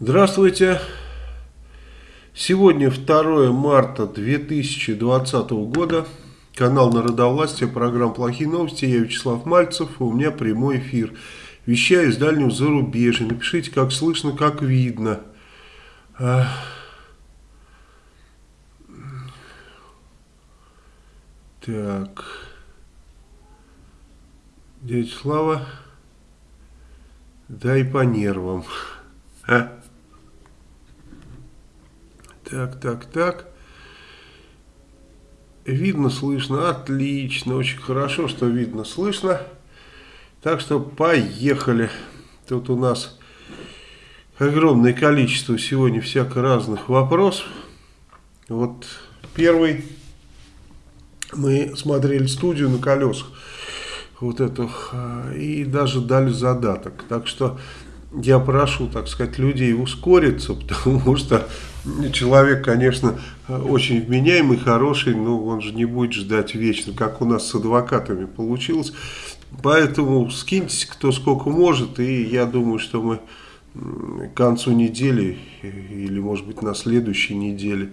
Здравствуйте. Сегодня 2 марта 2020 года. Канал Народовластия, программа «Плохие новости». Я Вячеслав Мальцев, у меня прямой эфир. Вещаю из дальнего зарубежья. Напишите, как слышно, как видно. А. Так. Дядя Слава, дай по нервам. А? Так, так, так. Видно, слышно. Отлично. Очень хорошо, что видно, слышно. Так что поехали. Тут у нас огромное количество сегодня всяко разных вопросов. Вот первый. Мы смотрели студию на колесах. Вот эту. И даже дали задаток. Так что я прошу, так сказать, людей ускориться, потому что человек, конечно, очень вменяемый, хороший, но он же не будет ждать вечно, как у нас с адвокатами получилось. Поэтому скиньтесь кто сколько может, и я думаю, что мы к концу недели, или может быть на следующей неделе,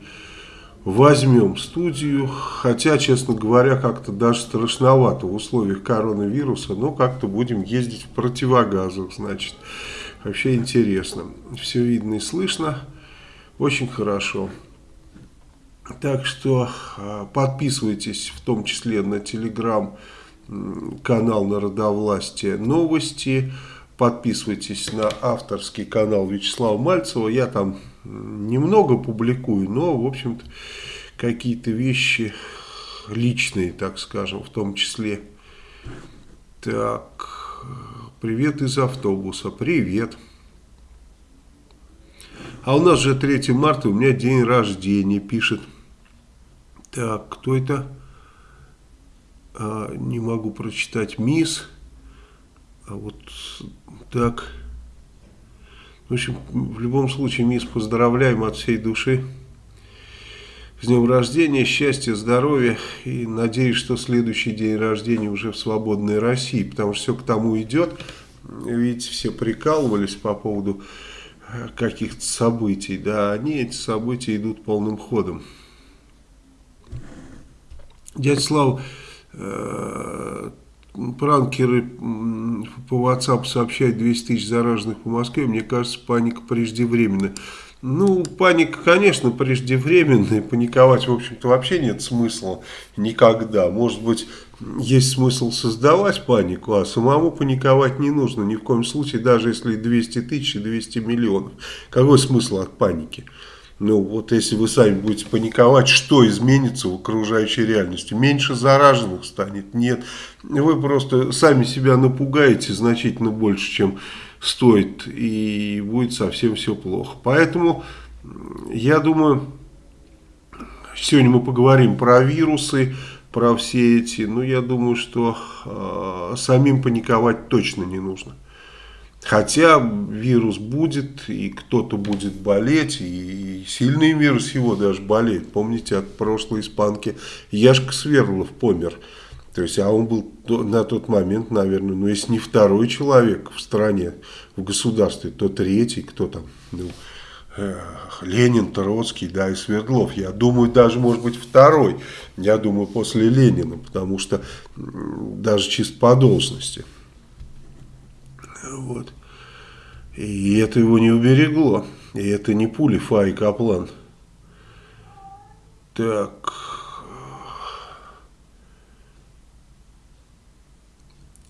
возьмем студию, хотя, честно говоря, как-то даже страшновато в условиях коронавируса, но как-то будем ездить в противогазах, значит. Вообще интересно. Все видно и слышно. Очень хорошо. Так что а, подписывайтесь в том числе на телеграм канал Народовластия новости. Подписывайтесь на авторский канал Вячеслава Мальцева. Я там немного публикую, но в общем-то какие-то вещи личные, так скажем, в том числе. Так... Привет из автобуса. Привет. А у нас же 3 марта, у меня день рождения, пишет. Так, кто это? А, не могу прочитать. Мисс. А вот так. В общем, в любом случае, мисс, поздравляем от всей души. С днем рождения, счастья, здоровья и надеюсь, что следующий день рождения уже в свободной России, потому что все к тому идет. Видите, все прикалывались по поводу э, каких-то событий, да, они, эти события идут полным ходом. Дядя Слава, э, пранкеры по WhatsApp сообщают 200 тысяч зараженных по Москве, мне кажется, паника преждевременная. Ну, паника, конечно, преждевременная, паниковать, в общем-то, вообще нет смысла никогда. Может быть, есть смысл создавать панику, а самому паниковать не нужно ни в коем случае, даже если 200 тысяч и 200 миллионов. Какой смысл от паники? Ну, вот если вы сами будете паниковать, что изменится в окружающей реальности? Меньше зараженных станет? Нет. Вы просто сами себя напугаете значительно больше, чем стоит, и будет совсем все плохо. Поэтому, я думаю, сегодня мы поговорим про вирусы, про все эти, ну, я думаю, что э, самим паниковать точно не нужно. Хотя вирус будет, и кто-то будет болеть, и сильный вирус его даже болеет. Помните, от прошлой испанки Яшка Сверлов помер. То есть, а он был на тот момент, наверное, ну, если не второй человек в стране, в государстве, то третий, кто там, ну, э, Ленин, Троцкий, да, и Свердлов. Я думаю, даже, может быть, второй, я думаю, после Ленина, потому что даже чисто по должности. Вот. И это его не уберегло. И это не пули Фа и Каплан. Так...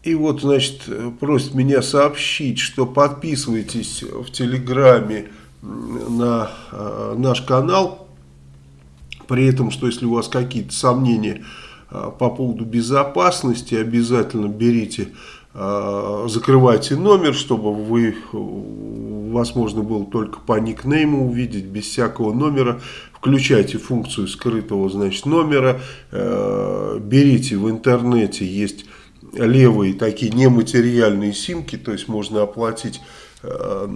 И вот, значит, просит меня сообщить, что подписывайтесь в Телеграме на э, наш канал. При этом, что если у вас какие-то сомнения э, по поводу безопасности, обязательно берите, э, закрывайте номер, чтобы вы, вас можно было только по никнейму увидеть, без всякого номера. Включайте функцию скрытого, значит, номера. Берите в интернете, есть левые такие нематериальные симки, то есть можно оплатить э,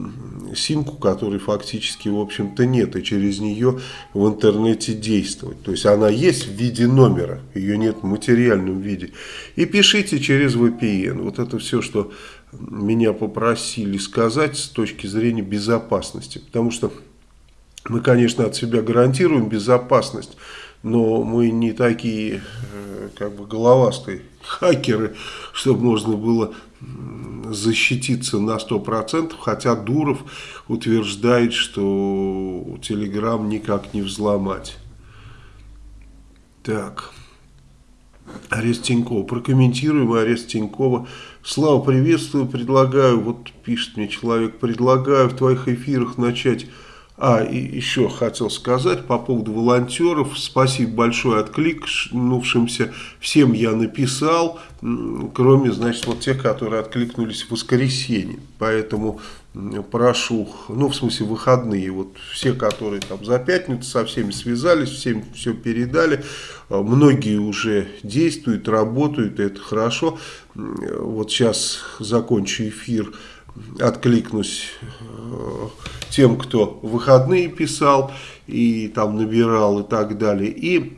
симку, которой фактически, в общем-то, нет, и через нее в интернете действовать. То есть она есть в виде номера, ее нет в материальном виде. И пишите через VPN. Вот это все, что меня попросили сказать с точки зрения безопасности. Потому что мы, конечно, от себя гарантируем безопасность, но мы не такие э, как бы головастые хакеры, чтобы можно было защититься на 100%, хотя Дуров утверждает, что Телеграм никак не взломать. Так, арест Тинькова. Прокомментируем арест Тинькова. Слава, приветствую, предлагаю, вот пишет мне человек, предлагаю в твоих эфирах начать а, и еще хотел сказать по поводу волонтеров. Спасибо большое откликнувшимся. Всем я написал, кроме, значит, вот тех, которые откликнулись в воскресенье. Поэтому прошу, ну, в смысле, выходные. Вот все, которые там за пятницу со всеми связались, всем все передали. Многие уже действуют, работают, это хорошо. Вот сейчас закончу эфир откликнусь э, тем, кто выходные писал и там набирал и так далее. И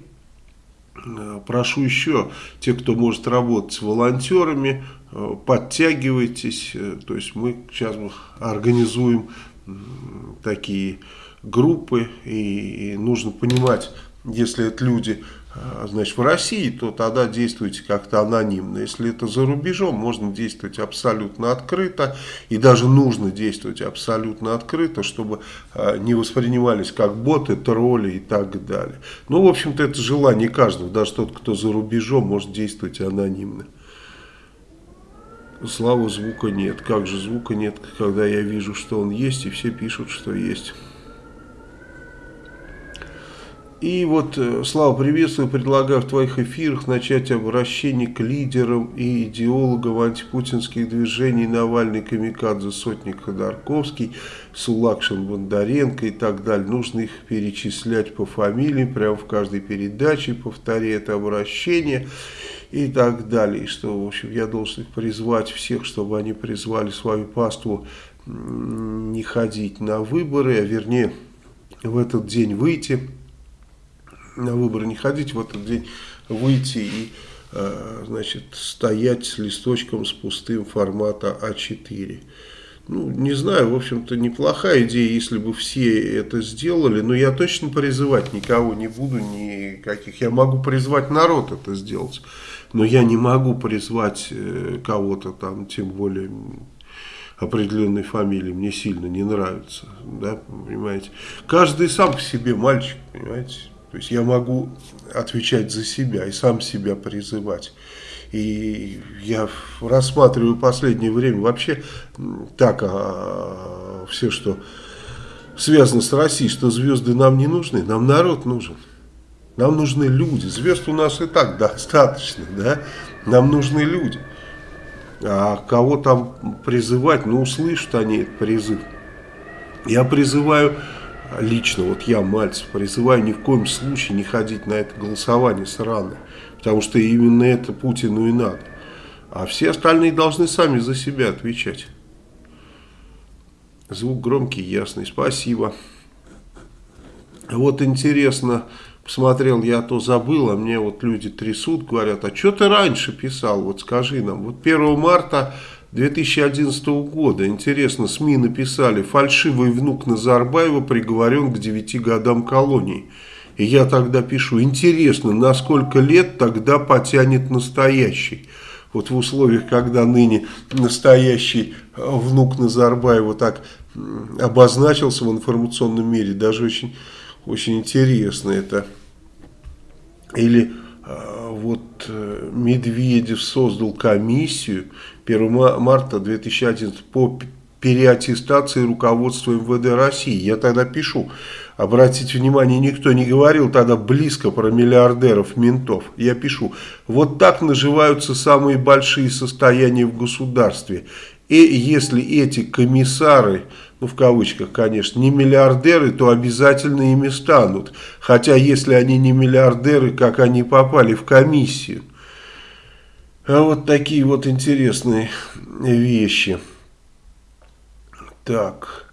э, прошу еще, те, кто может работать с волонтерами, э, подтягивайтесь. То есть мы сейчас организуем такие группы и нужно понимать, если это люди значит, в России, то тогда действуйте как-то анонимно. Если это за рубежом, можно действовать абсолютно открыто. И даже нужно действовать абсолютно открыто, чтобы а, не воспринимались как боты, тролли и так далее. Ну, в общем-то, это желание каждого. Даже тот, кто за рубежом, может действовать анонимно. Слава звука нет. Как же звука нет, когда я вижу, что он есть, и все пишут, что есть. И вот, э, Слава, приветствую, предлагаю в твоих эфирах начать обращение к лидерам и идеологам антипутинских движений Навальный, Камикадзе, Сотник Ходорковский, Сулакшин, Бондаренко и так далее. Нужно их перечислять по фамилиям, прямо в каждой передаче, повторяя это обращение и так далее. И что, в общем, я должен их призвать всех, чтобы они призвали свою паству не ходить на выборы, а вернее в этот день выйти на выборы не ходить, в этот день выйти и э, значит, стоять с листочком с пустым формата А4. Ну, не знаю, в общем-то, неплохая идея, если бы все это сделали, но я точно призывать никого не буду, никаких. Я могу призвать народ это сделать, но я не могу призвать э, кого-то там, тем более определенной фамилии, мне сильно не нравится, да, понимаете. Каждый сам по себе мальчик, понимаете. То есть я могу отвечать за себя и сам себя призывать. И я рассматриваю последнее время вообще так а, все, что связано с Россией, что звезды нам не нужны, нам народ нужен. Нам нужны люди. Звезд у нас и так достаточно, да? Нам нужны люди. А кого там призывать, ну услышат они этот призыв. Я призываю лично, вот я, Мальцев, призываю ни в коем случае не ходить на это голосование сраное. Потому что именно это Путину и надо. А все остальные должны сами за себя отвечать. Звук громкий, ясный. Спасибо. Вот интересно, посмотрел, я то забыл, а мне вот люди трясут, говорят, а что ты раньше писал, вот скажи нам. Вот 1 марта 2011 года. Интересно, СМИ написали, фальшивый внук Назарбаева приговорен к 9 годам колонии. И я тогда пишу, интересно, на сколько лет тогда потянет настоящий? Вот в условиях, когда ныне настоящий внук Назарбаева так обозначился в информационном мире, даже очень, очень интересно это. Или вот э, Медведев создал комиссию, 1 марта 2011 по переаттестации руководства МВД России. Я тогда пишу, обратите внимание, никто не говорил тогда близко про миллиардеров, ментов. Я пишу, вот так наживаются самые большие состояния в государстве. И если эти комиссары, ну в кавычках, конечно, не миллиардеры, то обязательно ими станут. Хотя если они не миллиардеры, как они попали в комиссию? А вот такие вот интересные вещи. Так.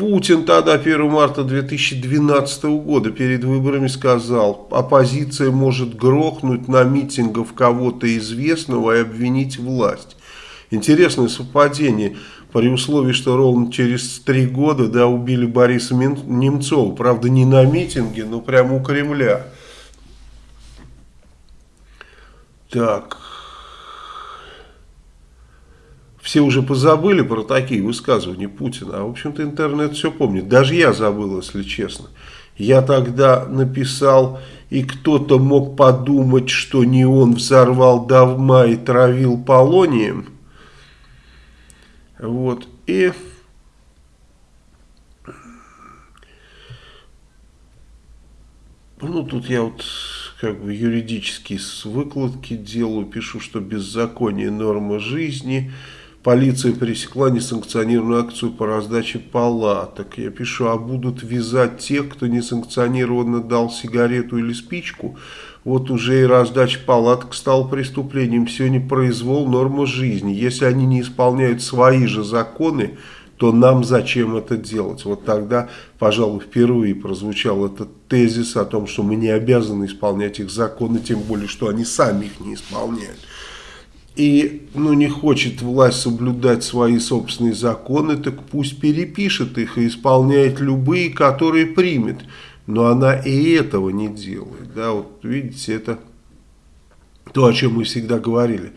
Путин тогда 1 марта 2012 года перед выборами сказал, оппозиция может грохнуть на митингах кого-то известного и обвинить власть. Интересное совпадение при условии, что ровно через три года да, убили Бориса Немцова. Правда, не на митинге, но прямо у Кремля. Так. Все уже позабыли про такие высказывания Путина. А, в общем-то, интернет все помнит. Даже я забыл, если честно. Я тогда написал, и кто-то мог подумать, что не он взорвал давма и травил полонием. Вот. И... Ну, тут я вот как бы юридические выкладки делаю, пишу, что беззаконие норма жизни, полиция пересекла несанкционированную акцию по раздаче палаток. Я пишу, а будут вязать тех, кто несанкционированно дал сигарету или спичку, вот уже и раздача палаток стала преступлением. Сегодня произвол норма жизни. Если они не исполняют свои же законы, то нам зачем это делать? Вот тогда, пожалуй, впервые прозвучал этот тезис о том, что мы не обязаны исполнять их законы, тем более, что они сами их не исполняют. И ну, не хочет власть соблюдать свои собственные законы, так пусть перепишет их и исполняет любые, которые примет но она и этого не делает. Да, вот видите, это то, о чем мы всегда говорили,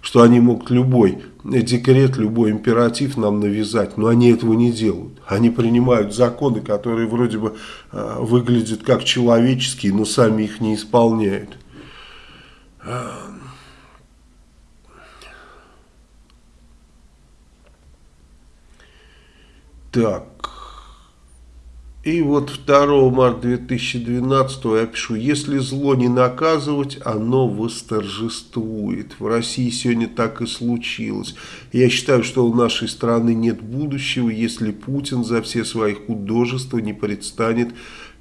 что они могут любой декрет, любой императив нам навязать, но они этого не делают. Они принимают законы, которые вроде бы э, выглядят как человеческие, но сами их не исполняют. Так. И вот 2 марта 2012 я пишу, если зло не наказывать, оно восторжествует. В России сегодня так и случилось. Я считаю, что у нашей страны нет будущего, если Путин за все свои художества не предстанет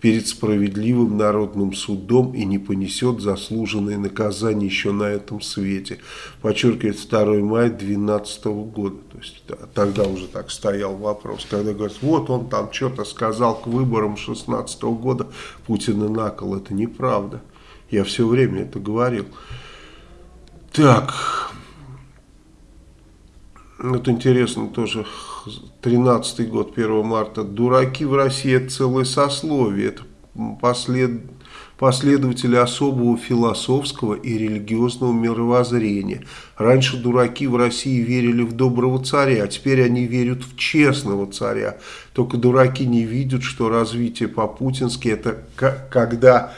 перед справедливым народным судом и не понесет заслуженное наказание еще на этом свете. Подчеркивает 2 мая 2012 года. То есть тогда уже так стоял вопрос. Когда говорят, вот он там что-то сказал к выборам 16 года, Путина накол. Это неправда. Я все время это говорил. Так, вот интересно тоже, 13 год, 1 марта. Дураки в России это целое сословие. Это послед, последователи особого философского и религиозного мировоззрения. Раньше дураки в России верили в доброго царя, а теперь они верят в честного царя. Только дураки не видят, что развитие по-путински это когда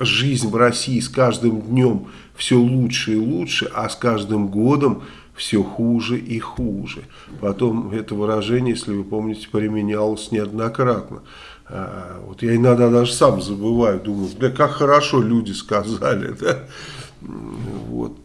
жизнь в России с каждым днем все лучше и лучше, а с каждым годом все хуже и хуже. Потом это выражение, если вы помните, применялось неоднократно. А, вот я иногда даже сам забываю, думаю, да как хорошо люди сказали. Да? Вот.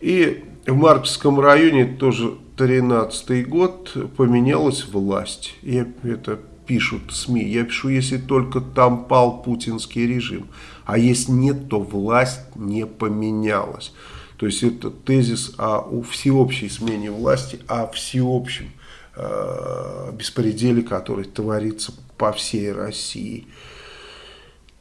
И в Марксском районе тоже 13 год поменялась власть. Я это пишут СМИ. Я пишу, если только там пал путинский режим. А если нет, то власть не поменялась. То есть это тезис о всеобщей смене власти, о всеобщем э, беспределе, который творится по всей России.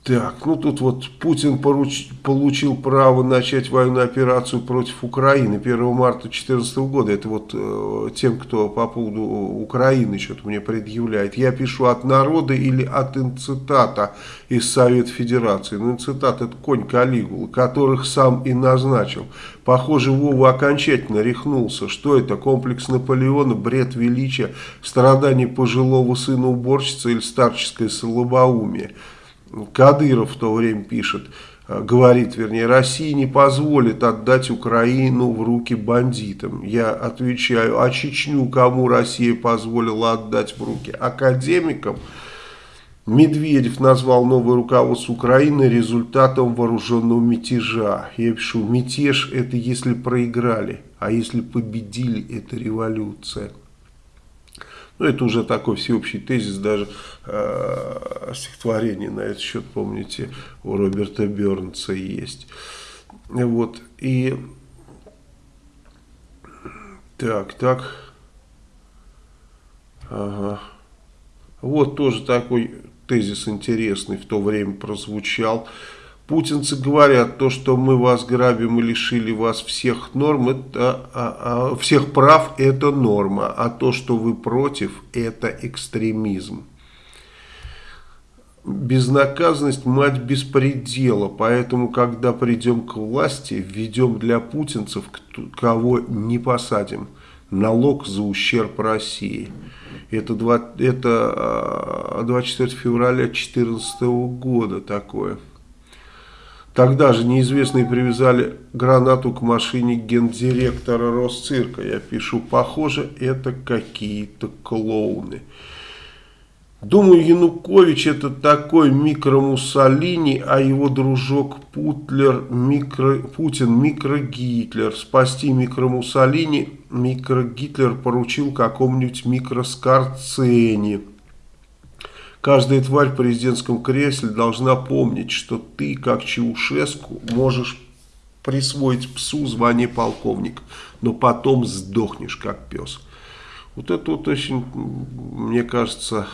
Так, ну тут вот Путин поруч, получил право начать военную операцию против Украины 1 марта 2014 года. Это вот э, тем, кто по поводу Украины что-то мне предъявляет. Я пишу от народа или от инцитата из Совет Федерации. Ну, инцитат это конь Калигулы, которых сам и назначил. Похоже, Вова окончательно рехнулся. Что это? Комплекс Наполеона, бред величия, страдания пожилого сына уборщицы или старческое слабоумие. Кадыров в то время пишет, э, говорит, вернее, Россия не позволит отдать Украину в руки бандитам. Я отвечаю, а Чечню кому Россия позволила отдать в руки? Академикам? Медведев назвал новое руководство Украины результатом вооруженного мятежа. Я пишу, мятеж это если проиграли, а если победили, это революция. Ну, это уже такой всеобщий тезис, даже э, стихотворение на этот счет, помните, у Роберта Бернса есть. Вот, и так, так, ага. Вот тоже такой тезис интересный в то время прозвучал. Путинцы говорят, то, что мы вас грабим и лишили вас всех норм, это, а, а, всех прав, это норма, а то, что вы против, это экстремизм. Безнаказанность – мать беспредела, поэтому, когда придем к власти, введем для путинцев, кого не посадим, налог за ущерб России. Это, 2, это 24 а, февраля 2014 года такое. Тогда же неизвестные привязали гранату к машине гендиректора Росцирка. Я пишу, похоже, это какие-то клоуны. Думаю, Янукович это такой микро-Муссолини, а его дружок Путлер, микро, Путин микро-Гитлер. Спасти микро-Муссолини микро-Гитлер поручил какому-нибудь микро-Скорцени. Каждая тварь в президентском кресле должна помнить, что ты, как Чаушеску, можешь присвоить псу звание полковник, но потом сдохнешь, как пес. Вот это вот очень, мне кажется,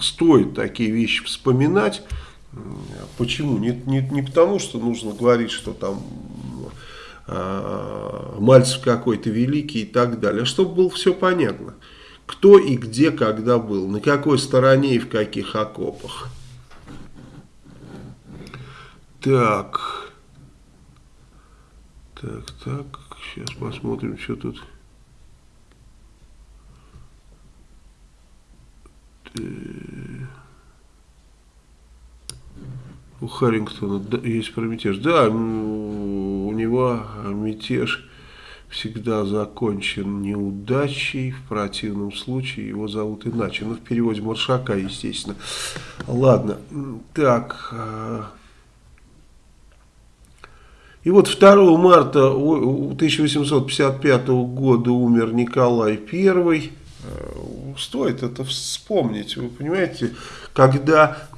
стоит такие вещи вспоминать. Почему? Не, не, не потому, что нужно говорить, что там э, Мальцев какой-то великий и так далее, а чтобы было все понятно кто и где, когда был, на какой стороне и в каких окопах. Так. Так, так. Сейчас посмотрим, что тут. У Харрингтона есть про. Да, у него мятеж всегда закончен неудачей, в противном случае его зовут иначе. Ну, в переводе Маршака, естественно. Ладно, так... А, и вот 2 марта 1855 года умер Николай I. А, стоит это вспомнить, вы понимаете, когда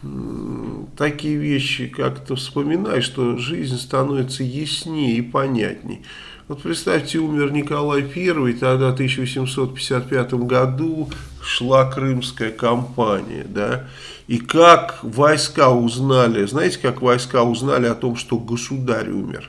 такие вещи как-то вспоминаешь, что жизнь становится яснее и понятней. Вот представьте, умер Николай I, тогда в 1855 году шла крымская кампания, да, и как войска узнали, знаете, как войска узнали о том, что государь умер?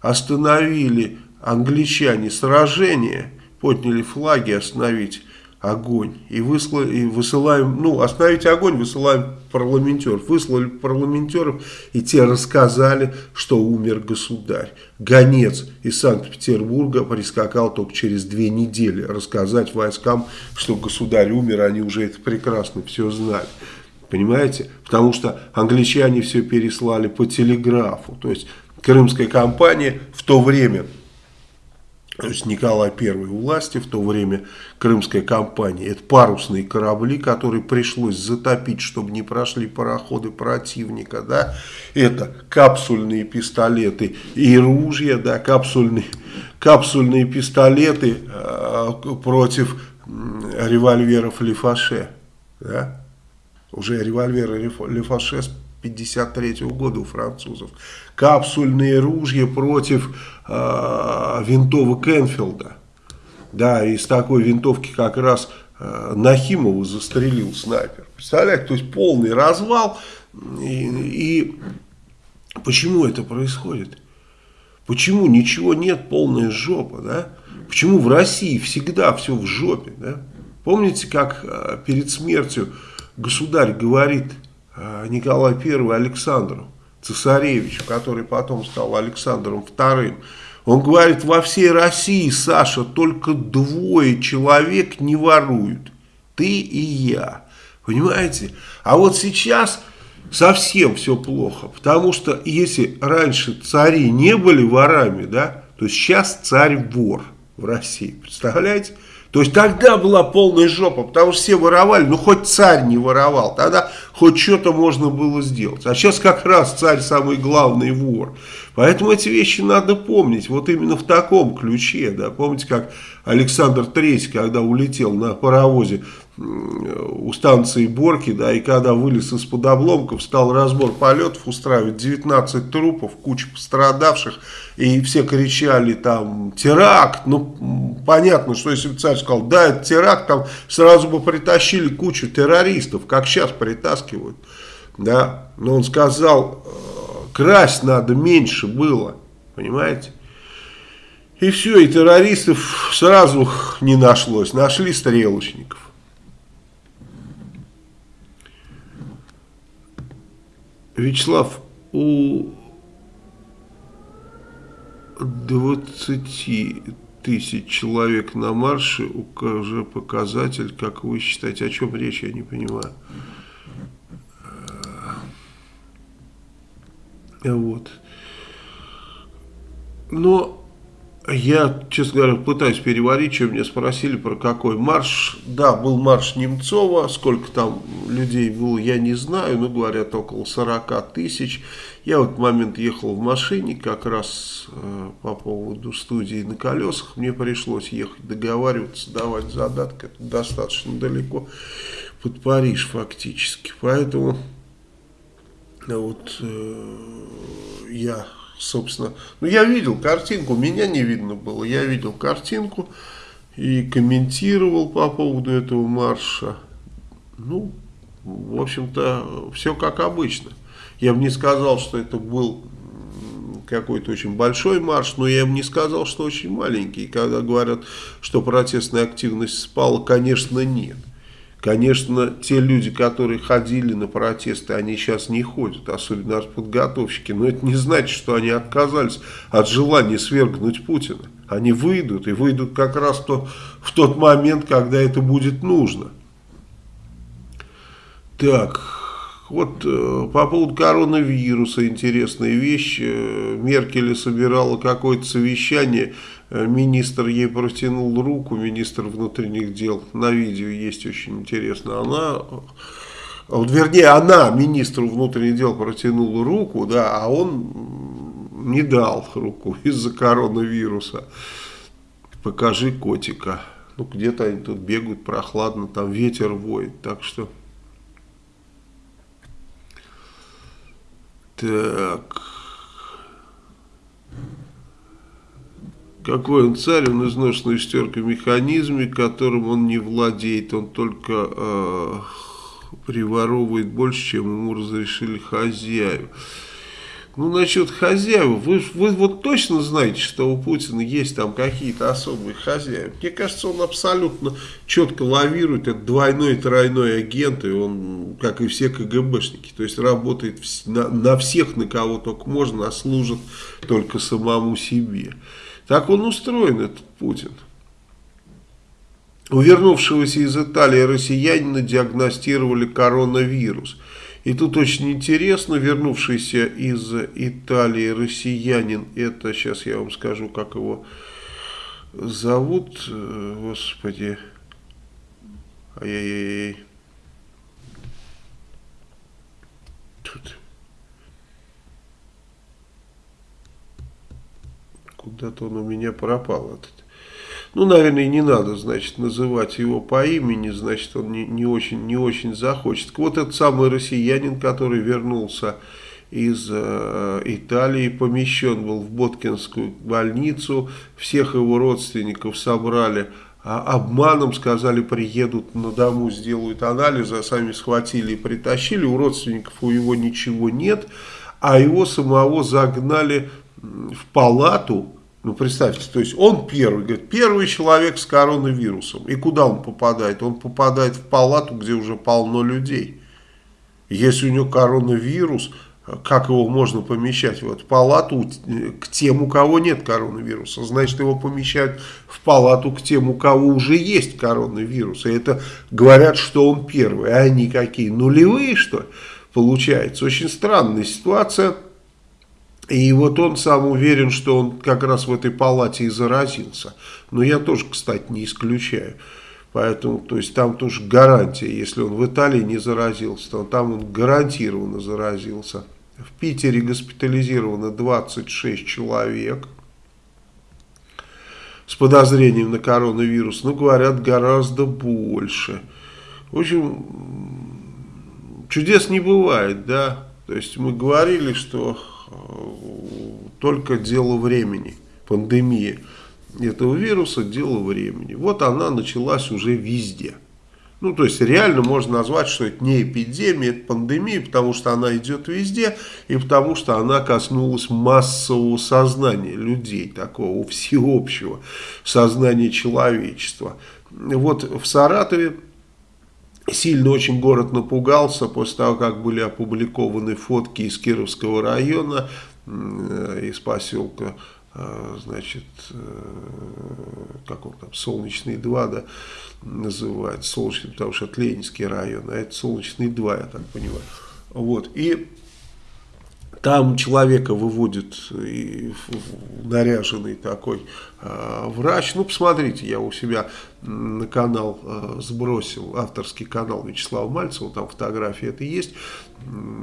Остановили англичане сражение, подняли флаги остановить огонь. И, выслали, и высылаем, ну, остановить огонь, высылаем парламентеров. Выслали парламентеров, и те рассказали, что умер государь. Гонец из Санкт-Петербурга прискакал только через две недели рассказать войскам, что государь умер, они уже это прекрасно все знали. Понимаете? Потому что англичане все переслали по телеграфу. То есть, крымская кампания в то время то есть Николай I у власти, в то время крымская кампания, это парусные корабли, которые пришлось затопить, чтобы не прошли пароходы противника, да, это капсульные пистолеты и ружья, да, капсульные, капсульные пистолеты э, против револьверов Лефаше, да, уже револьверы Лефаше 53 -го года у французов. Капсульные ружья против э, винтовок Энфилда. Да, из такой винтовки как раз э, Нахимову застрелил снайпер. Представляете, то есть полный развал. И, и почему это происходит? Почему ничего нет, полная жопа, да? Почему в России всегда все в жопе, да? Помните, как э, перед смертью государь говорит Николай I Александру Цесаревичу, который потом стал Александром II. Он говорит, во всей России, Саша, только двое человек не воруют. Ты и я. Понимаете? А вот сейчас совсем все плохо. Потому что если раньше цари не были ворами, да, то сейчас царь вор в России. Представляете? То есть тогда была полная жопа, потому что все воровали, ну хоть царь не воровал, тогда хоть что-то можно было сделать. А сейчас как раз царь самый главный вор. Поэтому эти вещи надо помнить, вот именно в таком ключе. Да. Помните, как Александр III, когда улетел на паровозе у станции Борки, да, и когда вылез из-под обломков, стал разбор полетов устраивать, 19 трупов, куча пострадавших, и все кричали там теракт, ну понятно, что если бы царь сказал, да, это теракт, там сразу бы притащили кучу террористов, как сейчас притаскивают, да, но он сказал, «Э, красть надо меньше было, понимаете, и все, и террористов сразу не нашлось, нашли стрелочников. Вячеслав, у 20 тысяч человек на марше уже показатель, как вы считаете, о чем речь, я не понимаю. Вот. Но я, честно говоря, пытаюсь переварить, что меня спросили, про какой марш. Да, был марш Немцова, сколько там людей было, я не знаю, но говорят около 40 тысяч. Я в этот момент ехал в машине, как раз э, по поводу студии на колесах. Мне пришлось ехать договариваться, давать задатки, это достаточно далеко под Париж фактически. Поэтому вот э, я собственно. Ну, я видел картинку, меня не видно было. Я видел картинку и комментировал по поводу этого марша. Ну, в общем-то, все как обычно. Я бы не сказал, что это был какой-то очень большой марш, но я бы не сказал, что очень маленький. Когда говорят, что протестная активность спала, конечно, нет. Конечно, те люди, которые ходили на протесты, они сейчас не ходят, особенно подготовщики. Но это не значит, что они отказались от желания свергнуть Путина. Они выйдут, и выйдут как раз то, в тот момент, когда это будет нужно. Так, вот э, по поводу коронавируса интересная вещь. Э, Меркель собирала какое-то совещание министр ей протянул руку, министр внутренних дел, на видео есть очень интересно, она, вот, вернее, она министру внутренних дел протянула руку, да, а он не дал руку из-за коронавируса. Покажи котика. Ну, где-то они тут бегают прохладно, там ветер воет, так что... Так... Какой он царь, он изношенный шестеркой механизме, которым он не владеет, он только э, приворовывает больше, чем ему разрешили хозяева. Ну, насчет хозяев, вы, вы вот точно знаете, что у Путина есть там какие-то особые хозяева. Мне кажется, он абсолютно четко лавирует, это двойной и тройной агент, и он, как и все КГБшники, то есть работает на, на всех, на кого только можно, а служит только самому себе. Так он устроен, этот Путин. У вернувшегося из Италии россиянина диагностировали коронавирус. И тут очень интересно, вернувшийся из Италии россиянин, это сейчас я вам скажу, как его зовут, господи, ай-яй-яй, тут Куда-то он у меня пропал этот. Ну, наверное, не надо, значит, называть его по имени, значит, он не, не, очень, не очень захочет. Вот этот самый россиянин, который вернулся из э, Италии, помещен был в Боткинскую больницу, всех его родственников собрали, а обманом сказали, приедут на дому, сделают анализы, а сами схватили и притащили, у родственников у его ничего нет, а его самого загнали в палату, ну, представьте, то есть он первый, говорит, первый человек с коронавирусом. И куда он попадает? Он попадает в палату, где уже полно людей. Если у него коронавирус, как его можно помещать в эту палату к тем, у кого нет коронавируса? Значит, его помещают в палату к тем, у кого уже есть коронавирус. И это говорят, что он первый. А они какие? Нулевые, что ли? Получается. Очень странная ситуация. И вот он сам уверен, что он как раз в этой палате и заразился. Но я тоже, кстати, не исключаю. Поэтому, то есть там тоже гарантия, если он в Италии не заразился, то там он гарантированно заразился. В Питере госпитализировано 26 человек с подозрением на коронавирус. Ну, говорят, гораздо больше. В общем, чудес не бывает, да. То есть мы говорили, что только дело времени, пандемия этого вируса, дело времени. Вот она началась уже везде. Ну, то есть реально можно назвать, что это не эпидемия, это пандемия, потому что она идет везде, и потому что она коснулась массового сознания людей, такого всеобщего сознания человечества. Вот в Саратове сильно очень город напугался после того, как были опубликованы фотки из Кировского района, э, из поселка э, значит, э, как он там, Солнечный 2, да, называют, Солнечный, потому что это Ленинский район, а это Солнечный 2, я так понимаю. Вот, и там человека выводит и наряженный такой э, врач. Ну, посмотрите, я у себя на канал э, сбросил, авторский канал Вячеслава Мальцева, там фотографии это есть.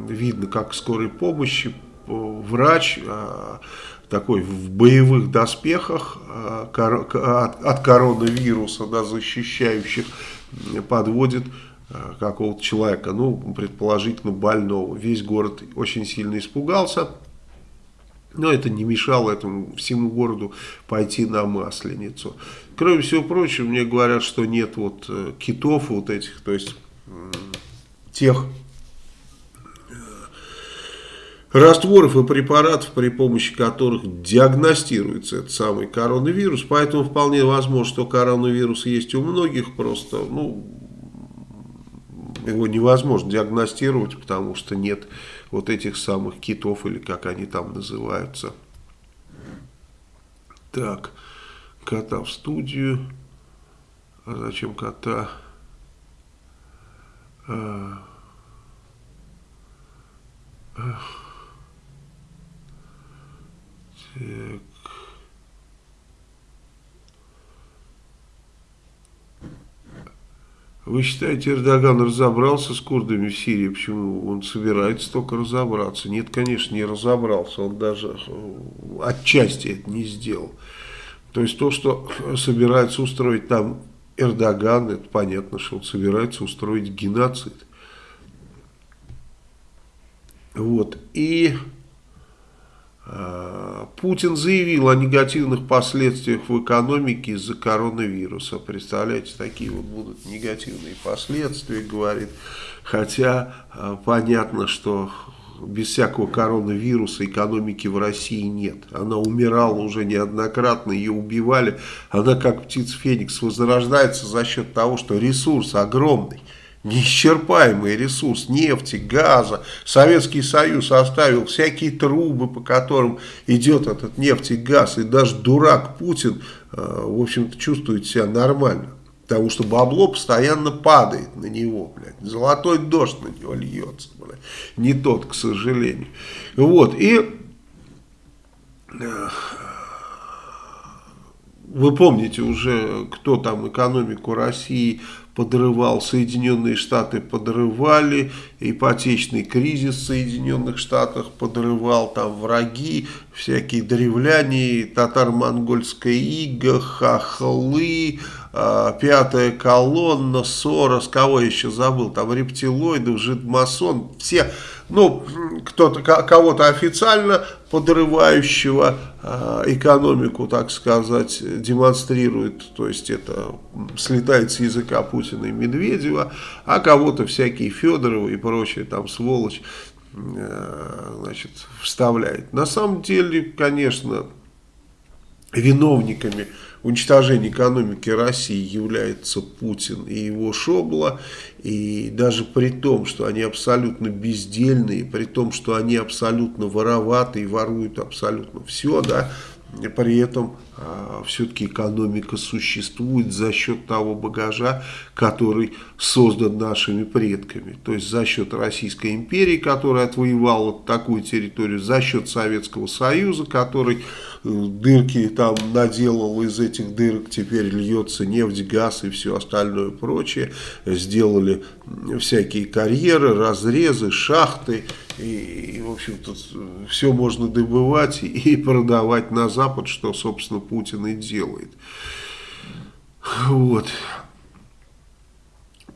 Видно, как скорой помощи э, врач э, такой в боевых доспехах от, от коронавируса, да, защищающих, подводит какого-то человека, ну, предположительно больного. Весь город очень сильно испугался, но это не мешало этому всему городу пойти на Масленицу. Кроме всего прочего, мне говорят, что нет вот э, китов вот этих, то есть тех э, растворов и препаратов, при помощи которых диагностируется этот самый коронавирус. Поэтому вполне возможно, что коронавирус есть у многих, просто, ну, его невозможно диагностировать, потому что нет вот этих самых китов, или как они там называются. Так, кота в студию. А зачем кота? А, так. Вы считаете, Эрдоган разобрался с курдами в Сирии? Почему он собирается только разобраться? Нет, конечно, не разобрался. Он даже э, отчасти это не сделал. То есть то, что собирается устроить там Эрдоган, это понятно, что он собирается устроить геноцид. Вот. И Путин заявил о негативных последствиях в экономике из-за коронавируса. Представляете, такие вот будут негативные последствия, говорит. Хотя э, понятно, что без всякого коронавируса экономики в России нет. Она умирала уже неоднократно, ее убивали. Она как птица Феникс возрождается за счет того, что ресурс огромный неисчерпаемый ресурс нефти, газа. Советский Союз оставил всякие трубы, по которым идет этот нефть и газ. И даже дурак Путин, э, в общем-то, чувствует себя нормально. Потому что бабло постоянно падает на него, блядь. Золотой дождь на него льется, блядь. Не тот, к сожалению. Вот, и... Вы помните уже, кто там экономику России подрывал, Соединенные Штаты подрывали, ипотечный кризис в Соединенных Штатах подрывал, там враги, всякие древляне, татаро-монгольская ига, хохлы, э, пятая колонна, Сорос, кого еще забыл, там рептилоидов, жидмасон, все ну, кто-то, кого-то официально подрывающего э, экономику, так сказать, демонстрирует, то есть это слетает с языка Путина и Медведева, а кого-то всякие Федоровы и прочие там сволочь, э, значит, вставляет. На самом деле, конечно, виновниками уничтожения экономики России является Путин и его Шобла. И даже при том, что они абсолютно бездельные, при том, что они абсолютно вороваты и воруют абсолютно все, да, при этом а, все-таки экономика существует за счет того багажа, который создан нашими предками. То есть за счет Российской империи, которая отвоевала такую территорию, за счет Советского Союза, который дырки там наделал, из этих дырок теперь льется нефть, газ и все остальное прочее. Сделали всякие карьеры, разрезы, шахты. И, и в общем-то, все можно добывать и продавать на Запад, что, собственно, Путин и делает. Вот.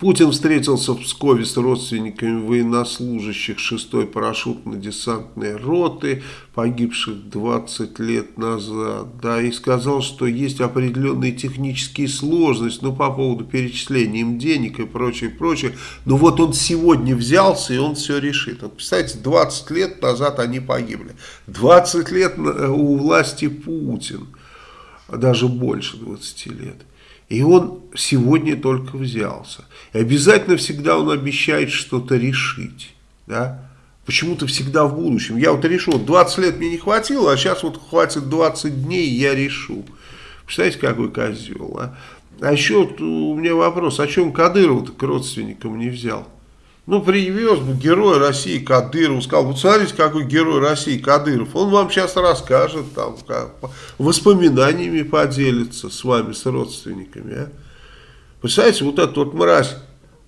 Путин встретился в Пскове с родственниками военнослужащих 6-й парашютно-десантной роты, погибших 20 лет назад, да, и сказал, что есть определенные технические сложности, ну, по поводу перечисления им денег и прочее, прочее, но вот он сегодня взялся, и он все решит. Вот, представляете, 20 лет назад они погибли, 20 лет у власти Путин, даже больше 20 лет. И он сегодня только взялся. И обязательно всегда он обещает что-то решить. Да? Почему-то всегда в будущем. Я вот решу, 20 лет мне не хватило, а сейчас вот хватит 20 дней, я решу. Представляете, какой козел, а? А еще у меня вопрос, о чем Кадыров к родственникам не взял? Ну, привез бы герой России Кадыров, сказал, вот смотрите, какой герой России Кадыров. Он вам сейчас расскажет, там, как, воспоминаниями поделится с вами, с родственниками. А? Представляете, вот этот вот мразь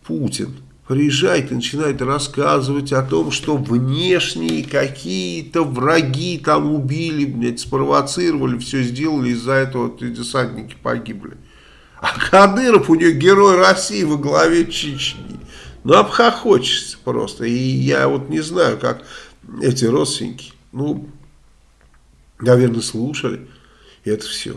Путин приезжает и начинает рассказывать о том, что внешние какие-то враги там убили, блядь, спровоцировали, все сделали, из-за этого вот десантники погибли. А Кадыров у него герой России во главе Чечни. Ну, обхохочешься просто. И я вот не знаю, как эти родственники, ну, наверное, слушали это все.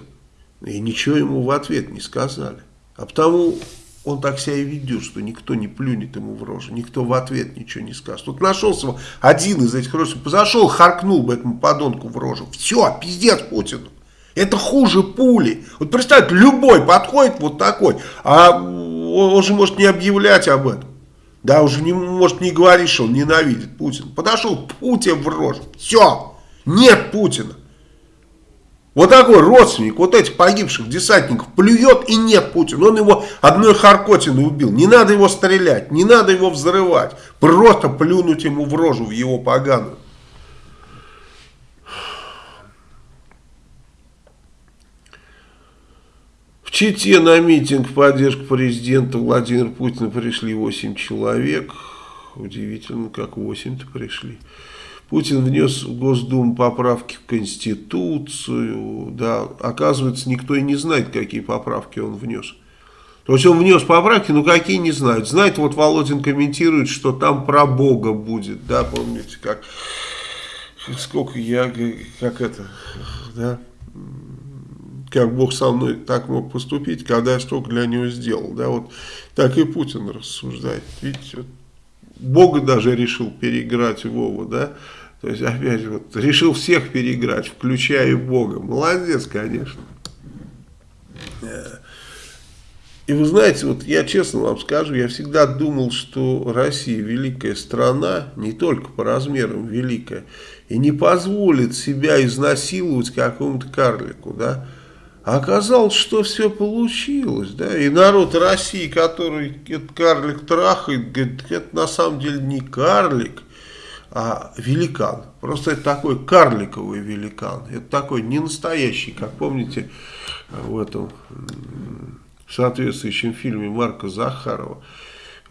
И ничего ему в ответ не сказали. А потому он так себя и ведет, что никто не плюнет ему в рожу, никто в ответ ничего не скажет. Тут нашелся один из этих родственников, зашел, харкнул бы этому подонку в рожу. Все, пиздец Путину. Это хуже пули. Вот представьте, любой подходит вот такой, а он же может не объявлять об этом. Да, уже не может не говорить, что он ненавидит Путина. Подошел Путин в рожу. Все, нет Путина. Вот такой родственник вот этих погибших десантников плюет и нет Путина. Он его одной Харкотиной убил. Не надо его стрелять, не надо его взрывать. Просто плюнуть ему в рожу, в его поганую. Чите на митинг в поддержку президента Владимира Путина пришли 8 человек. Удивительно, как 8-то пришли. Путин внес в Госдуму поправки в Конституцию. Да, оказывается, никто и не знает, какие поправки он внес. То есть он внес поправки, но какие не знают. Знает, вот Володин комментирует, что там про Бога будет. Да, помните, как сколько я, как это, да, как Бог со мной так мог поступить, когда я столько для него сделал. Да, вот так и Путин рассуждает. Видите, вот, Бога даже решил переиграть Вова, да. То есть, опять вот, решил всех переиграть, включая Бога. Молодец, конечно. И вы знаете, вот я честно вам скажу, я всегда думал, что Россия великая страна, не только по размерам великая, и не позволит себя изнасиловать какому-то карлику, да. Оказалось, что все получилось, да, и народ России, который этот карлик трахает, говорит, это на самом деле не карлик, а великан. Просто это такой карликовый великан. Это такой не настоящий, как помните в этом соответствующем фильме Марка Захарова.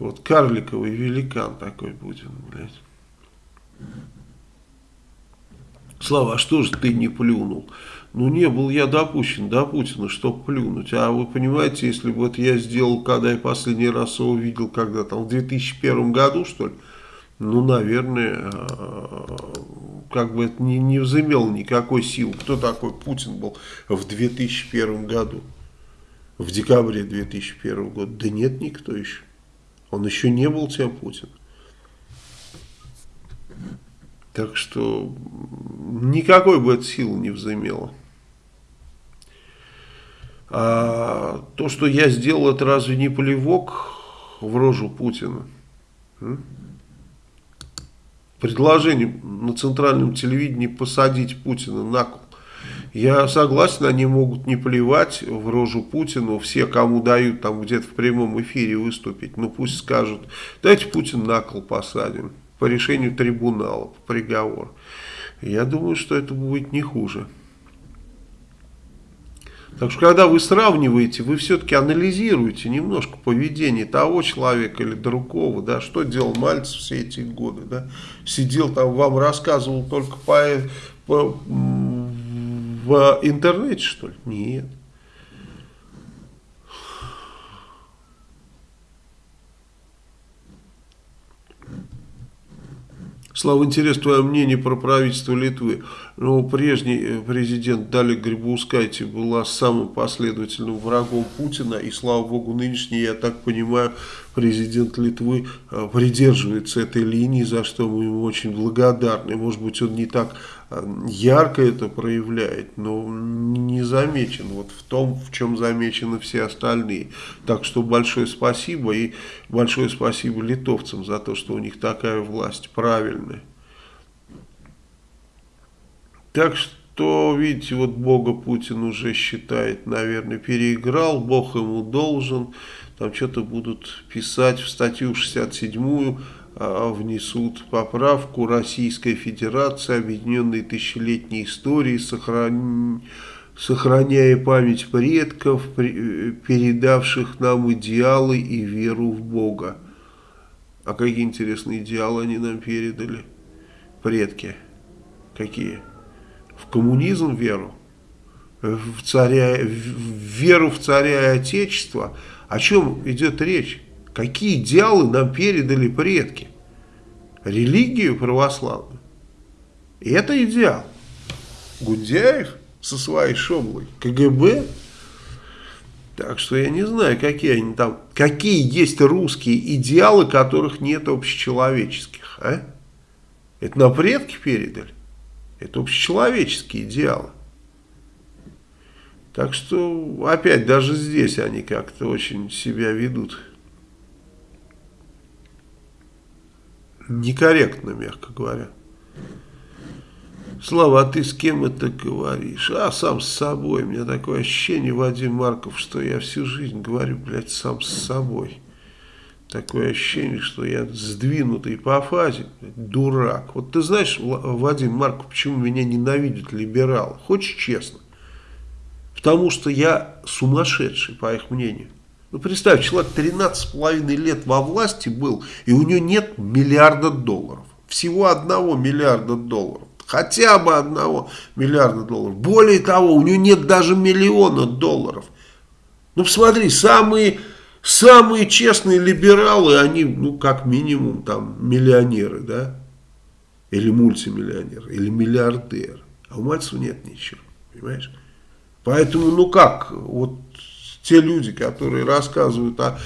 Вот карликовый великан такой будет, блядь. Слава, а что же ты не плюнул? Ну, не был я допущен до Путина, чтобы плюнуть. А вы понимаете, если бы вот я сделал, когда я последний раз его видел, когда там, в 2001 году, что ли, ну, наверное, э, как бы это не, не взымел никакой силы. Кто такой Путин был в 2001 году? В декабре 2001 года? Да нет никто еще. Он еще не был тем Путиным. Так что никакой бы это силы не взымело. А то, что я сделал, это разве не плевок в рожу Путина? Предложение на центральном телевидении посадить Путина на кол. Я согласен, они могут не плевать в рожу Путину, все, кому дают там где-то в прямом эфире выступить, ну пусть скажут, дайте Путин на кол посадим по решению трибунала, по приговору. Я думаю, что это будет не хуже. Так что, когда вы сравниваете, вы все-таки анализируете немножко поведение того человека или другого, да, что делал Мальцев все эти годы, да, сидел там, вам рассказывал только по, по, в интернете, что ли? Нет. Слава, интересно твое мнение про правительство Литвы. Ну, прежний э, президент Дали Грибаускайте была самым последовательным врагом Путина, и, слава богу, нынешний, я так понимаю, президент Литвы э, придерживается этой линии, за что мы ему очень благодарны. Может быть, он не так ярко это проявляет, но не замечен вот в том, в чем замечены все остальные. Так что большое спасибо и большое спасибо литовцам за то, что у них такая власть правильная. Так что, видите, вот Бога Путин уже считает, наверное, переиграл, Бог ему должен, там что-то будут писать в статью 67 а, внесут поправку Российской Федерации, объединенной тысячелетней истории, сохран... сохраняя память предков, передавших нам идеалы и веру в Бога. А какие интересные идеалы они нам передали? Предки. Какие? В коммунизм веру? В, царя, в веру в царя и отечество? О чем идет речь? Какие идеалы нам передали предки? Религию православную. И это идеал. Гундяев со своей шоблой, КГБ. Так что я не знаю, какие они там, какие есть русские идеалы, которых нет общечеловеческих. А? Это на предки передали. Это общечеловеческие идеалы. Так что, опять, даже здесь они как-то очень себя ведут некорректно, мягко говоря. Слава, а ты с кем это говоришь? А, сам с собой. У меня такое ощущение, Вадим Марков, что я всю жизнь говорю, блядь, сам с собой. Такое ощущение, что я сдвинутый по фазе, дурак. Вот ты знаешь, Вадим Марков, почему меня ненавидят либералы? Хочешь честно? Потому что я сумасшедший, по их мнению. Ну, представь, человек 13,5 лет во власти был, и у него нет миллиарда долларов. Всего одного миллиарда долларов. Хотя бы одного миллиарда долларов. Более того, у него нет даже миллиона долларов. Ну, посмотри, самые, самые честные либералы, они, ну, как минимум, там, миллионеры, да? Или мультимиллионеры, или миллиардеры. А у Мальцева нет ничего, понимаешь? Поэтому, ну как, вот те люди, которые рассказывают о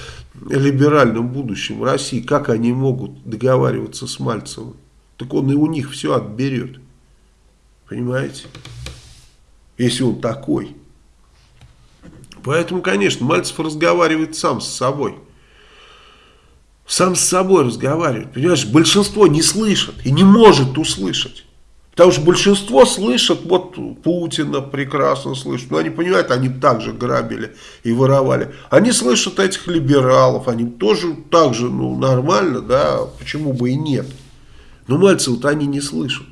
либеральном будущем России, как они могут договариваться с Мальцевым? Так он и у них все отберет. Понимаете? Если он такой. Поэтому, конечно, Мальцев разговаривает сам с собой. Сам с собой разговаривает. Понимаешь, большинство не слышит и не может услышать. Потому что большинство слышат, вот Путина прекрасно слышат, но они понимают, они также грабили и воровали. Они слышат этих либералов, они тоже так же, ну, нормально, да, почему бы и нет. Но Мальцева-то они не слышат.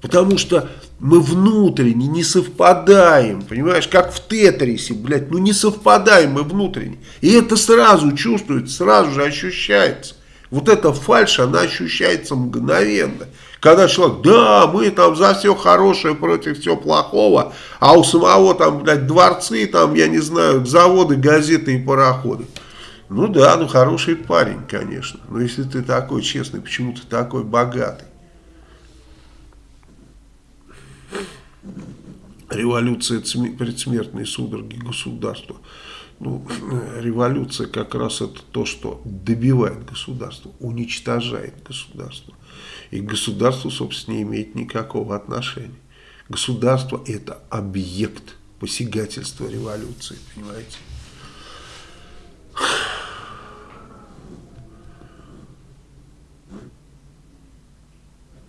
Потому что мы внутренне не совпадаем, понимаешь, как в Тетрисе, блядь, ну не совпадаем мы внутренне. И это сразу чувствуется, сразу же ощущается. Вот эта фальшь, она ощущается мгновенно. Когда человек, да, мы там за все хорошее против всего плохого, а у самого там, блядь, дворцы, там, я не знаю, заводы, газеты и пароходы. Ну да, ну хороший парень, конечно. Но если ты такой честный, почему ты такой богатый? Революция предсмертной судороги государства. Ну, революция как раз это то, что добивает государство, уничтожает государство. И к государству, собственно, не имеет никакого отношения. Государство – это объект посягательства революции, понимаете?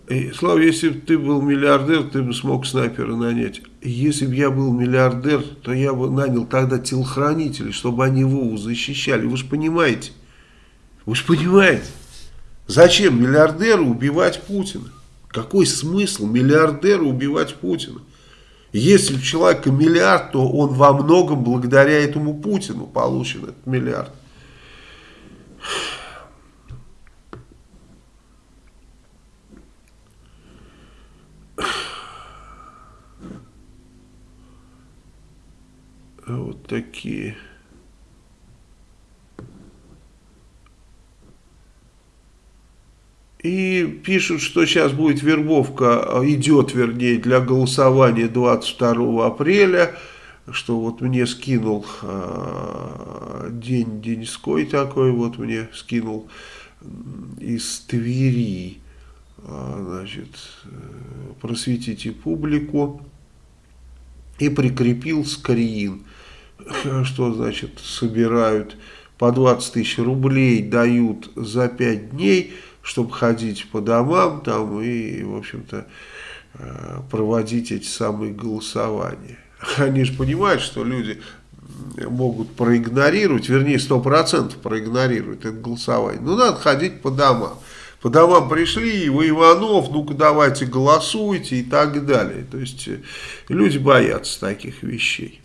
И, Слава, если бы ты был миллиардер, ты бы смог снайпера нанять. Если бы я был миллиардер, то я бы нанял тогда телохранителей, чтобы они Вову защищали. Вы же понимаете? Вы же понимаете? Зачем миллиардеру убивать Путина? Какой смысл миллиардеру убивать Путина? Если у человека миллиард, то он во многом благодаря этому Путину получен этот миллиард. Вот такие... И пишут, что сейчас будет вербовка, идет вернее, для голосования 22 апреля, что вот мне скинул э, день деньской такой, вот мне скинул из Твери, э, значит, просветите публику, и прикрепил скрин, что значит собирают. По 20 тысяч рублей, дают за 5 дней, чтобы ходить по домам там и, в общем-то, э, проводить эти самые голосования. Они же понимают, что люди могут проигнорировать, вернее, 100% проигнорируют это голосование. Ну, надо ходить по домам. По домам пришли, вы Иванов, ну-ка давайте голосуйте и так далее. То есть э, люди боятся таких вещей.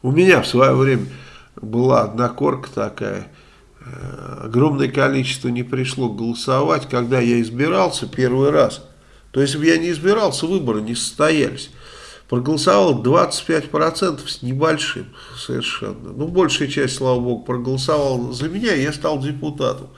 У меня в свое время была одна корка такая, э, огромное количество не пришло голосовать, когда я избирался первый раз. То есть, если бы я не избирался, выборы не состоялись. Проголосовало 25% с небольшим совершенно. Ну, большая часть, слава богу, проголосовала за меня, и я стал депутатом.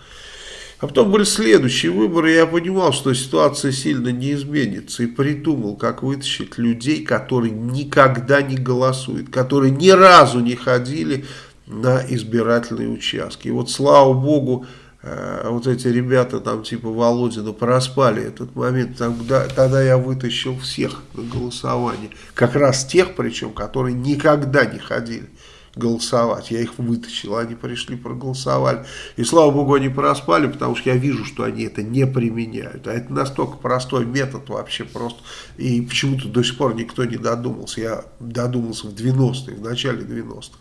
А потом были следующие выборы, и я понимал, что ситуация сильно не изменится. И придумал, как вытащить людей, которые никогда не голосуют, которые ни разу не ходили на избирательные участки. И вот, слава богу, э, вот эти ребята там типа Володина проспали этот момент, тогда, тогда я вытащил всех на голосование. Как раз тех, причем, которые никогда не ходили голосовать. Я их вытащил, они пришли, проголосовали. И слава богу, они проспали, потому что я вижу, что они это не применяют. А это настолько простой метод вообще просто. И почему-то до сих пор никто не додумался. Я додумался в 90-е, в начале 90-х.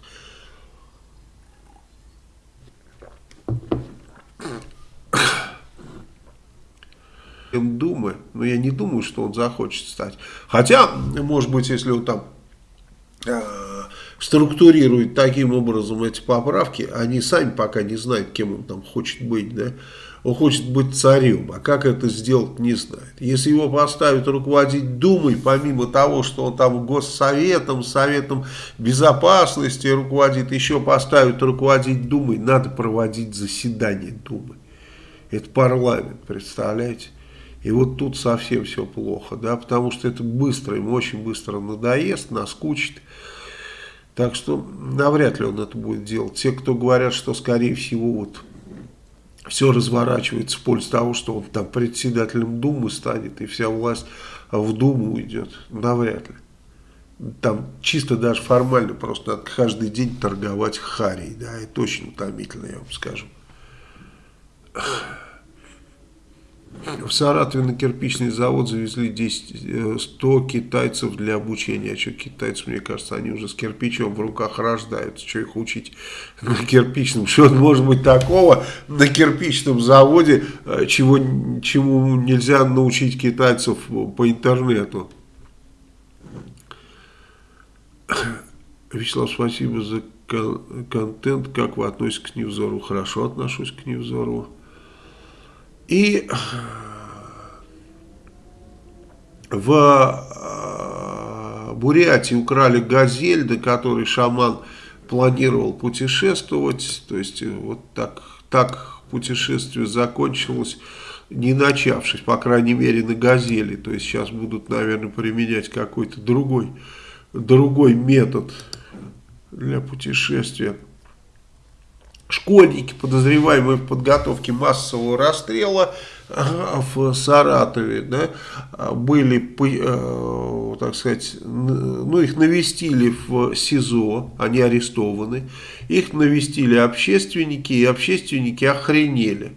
Думы, но я не думаю, что он захочет стать. Хотя, может быть, если он там э, структурирует таким образом эти поправки, они сами пока не знают, кем он там хочет быть, да, он хочет быть царем, а как это сделать, не знает. Если его поставят руководить Думой, помимо того, что он там Госсоветом, Советом Безопасности руководит, еще поставят руководить Думой, надо проводить заседание Думы. Это парламент, представляете? И вот тут совсем все плохо, да, потому что это быстро, ему очень быстро надоест, наскучит. Так что навряд ли он это будет делать. Те, кто говорят, что скорее всего вот все разворачивается в пользу того, что он там председателем Думы станет и вся власть в Думу уйдет, навряд ли. Там чисто даже формально просто надо каждый день торговать харей, да, это очень утомительно, я вам скажу. В Саратове на кирпичный завод завезли 10, 100 э, китайцев для обучения. А что китайцы, мне кажется, они уже с кирпичом в руках рождаются. Что их учить на кирпичном? Что может быть такого на кирпичном заводе, э, чего, чему нельзя научить китайцев по интернету? Вячеслав, спасибо за контент. Как вы относитесь к Невзору? Хорошо отношусь к Невзору. И в э, Бурятии украли газель, до которой шаман планировал путешествовать. То есть э, вот так, так путешествие закончилось, не начавшись, по крайней мере, на газели. То есть сейчас будут, наверное, применять какой-то другой, другой метод для путешествия школьники, подозреваемые в подготовке массового расстрела в Саратове, да, были, э, так сказать, ну, их навестили в СИЗО, они арестованы, их навестили общественники, и общественники охренели.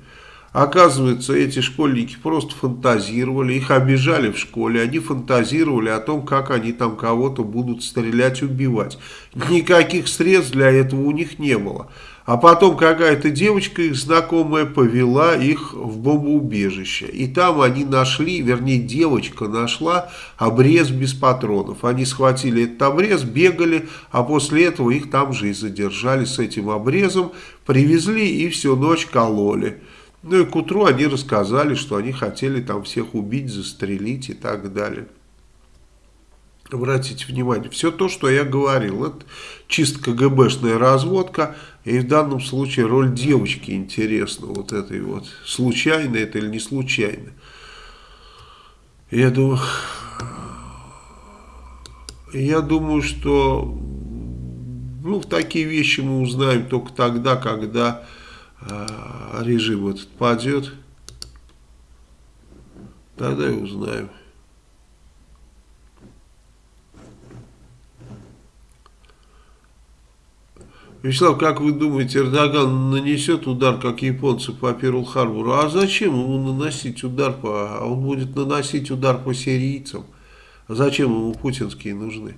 Оказывается, эти школьники просто фантазировали, их обижали в школе, они фантазировали о том, как они там кого-то будут стрелять, убивать. Никаких средств для этого у них не было. А потом какая-то девочка их знакомая повела их в бомбоубежище. И там они нашли, вернее девочка нашла обрез без патронов. Они схватили этот обрез, бегали, а после этого их там же и задержали с этим обрезом. Привезли и всю ночь кололи. Ну и к утру они рассказали, что они хотели там всех убить, застрелить и так далее. Обратите внимание, все то, что я говорил, это чисто КГБшная разводка, И в данном случае роль девочки интересна, вот этой вот, случайно это или не случайно. Я думаю, я думаю, что ну, такие вещи мы узнаем только тогда, когда э, режим этот падет. Тогда и узнаем. Вячеслав, как вы думаете, Эрдоган нанесет удар, как японцы, по Перл-Харбору? А зачем ему наносить удар по... А он будет наносить удар по сирийцам. Зачем ему путинские нужны?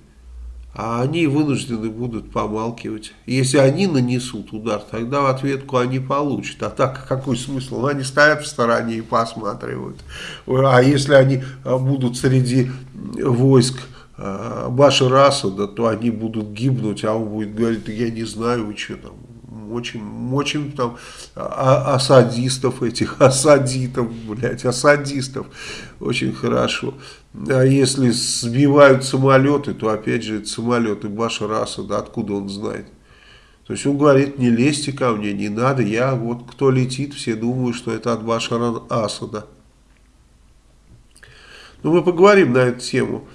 А они вынуждены будут помалкивать. Если они нанесут удар, тогда в ответку они получат. А так какой смысл? Они стоят в стороне и посматривают. А если они будут среди войск а, Башара Асада, то они будут гибнуть, а он будет говорить, я не знаю, вы что там, очень, очень там а, асадистов этих, асадитов, блядь, асадистов, очень хорошо. А если сбивают самолеты, то опять же это самолеты Башара Асада, откуда он знает? То есть он говорит, не лезьте ко мне, не надо, я вот кто летит, все думают, что это от Башара Асада. Ну, мы поговорим на эту тему.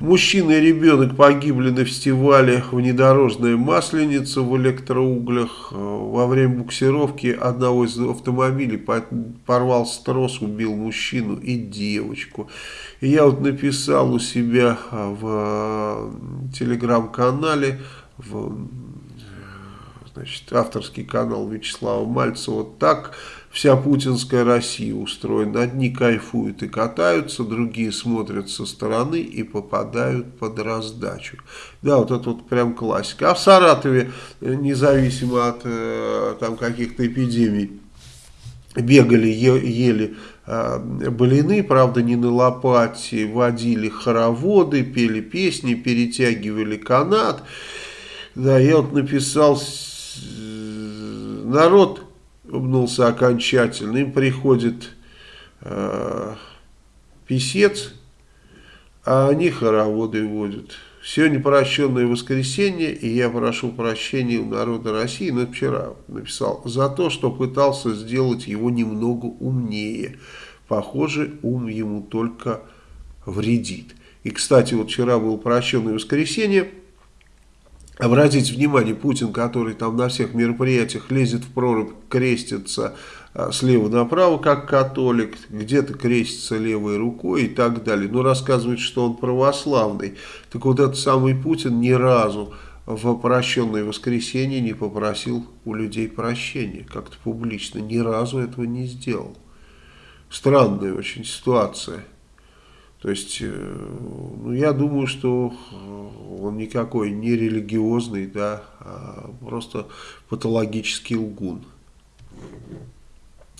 Мужчина и ребенок погибли на фестивале «Внедорожная масленица» в электроуглях. Во время буксировки одного из автомобилей порвался трос, убил мужчину и девочку. И я вот написал у себя в телеграм-канале, в значит, авторский канал Вячеслава Мальцева, так вся путинская Россия устроена. Одни кайфуют и катаются, другие смотрят со стороны и попадают под раздачу. Да, вот это вот прям классика. А в Саратове, э, независимо от э, там каких-то эпидемий, бегали, ели э, блины, правда не на лопате, водили хороводы, пели песни, перетягивали канат. Да, я вот написал, народ обнулся окончательно, им приходит э, писец, а они хороводы водят. Сегодня прощенное воскресенье, и я прошу прощения у народа России, но вчера написал, за то, что пытался сделать его немного умнее. Похоже, ум ему только вредит. И, кстати, вот вчера было прощенное воскресенье, Обратите внимание, Путин, который там на всех мероприятиях лезет в прорубь, крестится а, слева направо, как католик, где-то крестится левой рукой и так далее. Но рассказывает, что он православный. Так вот этот самый Путин ни разу в прощенное воскресенье не попросил у людей прощения, как-то публично, ни разу этого не сделал. Странная очень ситуация. То есть, э, ну, я думаю, что э, он никакой не религиозный, да, а просто патологический лгун.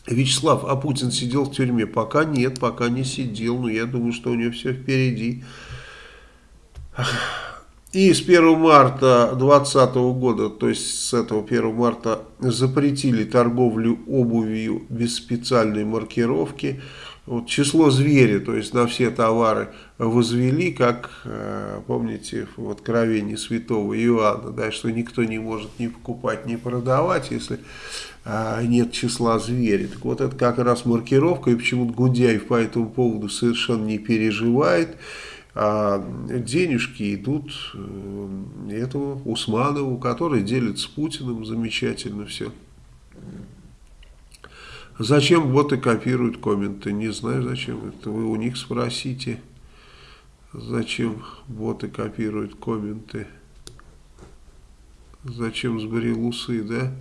Вячеслав, а Путин сидел в тюрьме? Пока нет, пока не сидел, но я думаю, что у него все впереди. И с 1 марта 2020 года, то есть с этого 1 марта, запретили торговлю обувью без специальной маркировки вот число зверя, то есть на все товары возвели, как, э, помните, в откровении святого Иоанна, да, что никто не может ни покупать, ни продавать, если а, нет числа зверя. Так вот это как раз маркировка, и почему-то Гундяев по этому поводу совершенно не переживает, а денежки идут э, этому Усманову, который делит с Путиным замечательно все. Зачем боты копируют комменты? Не знаю зачем. Это вы у них спросите. Зачем боты копируют комменты? Зачем сбрил усы, да?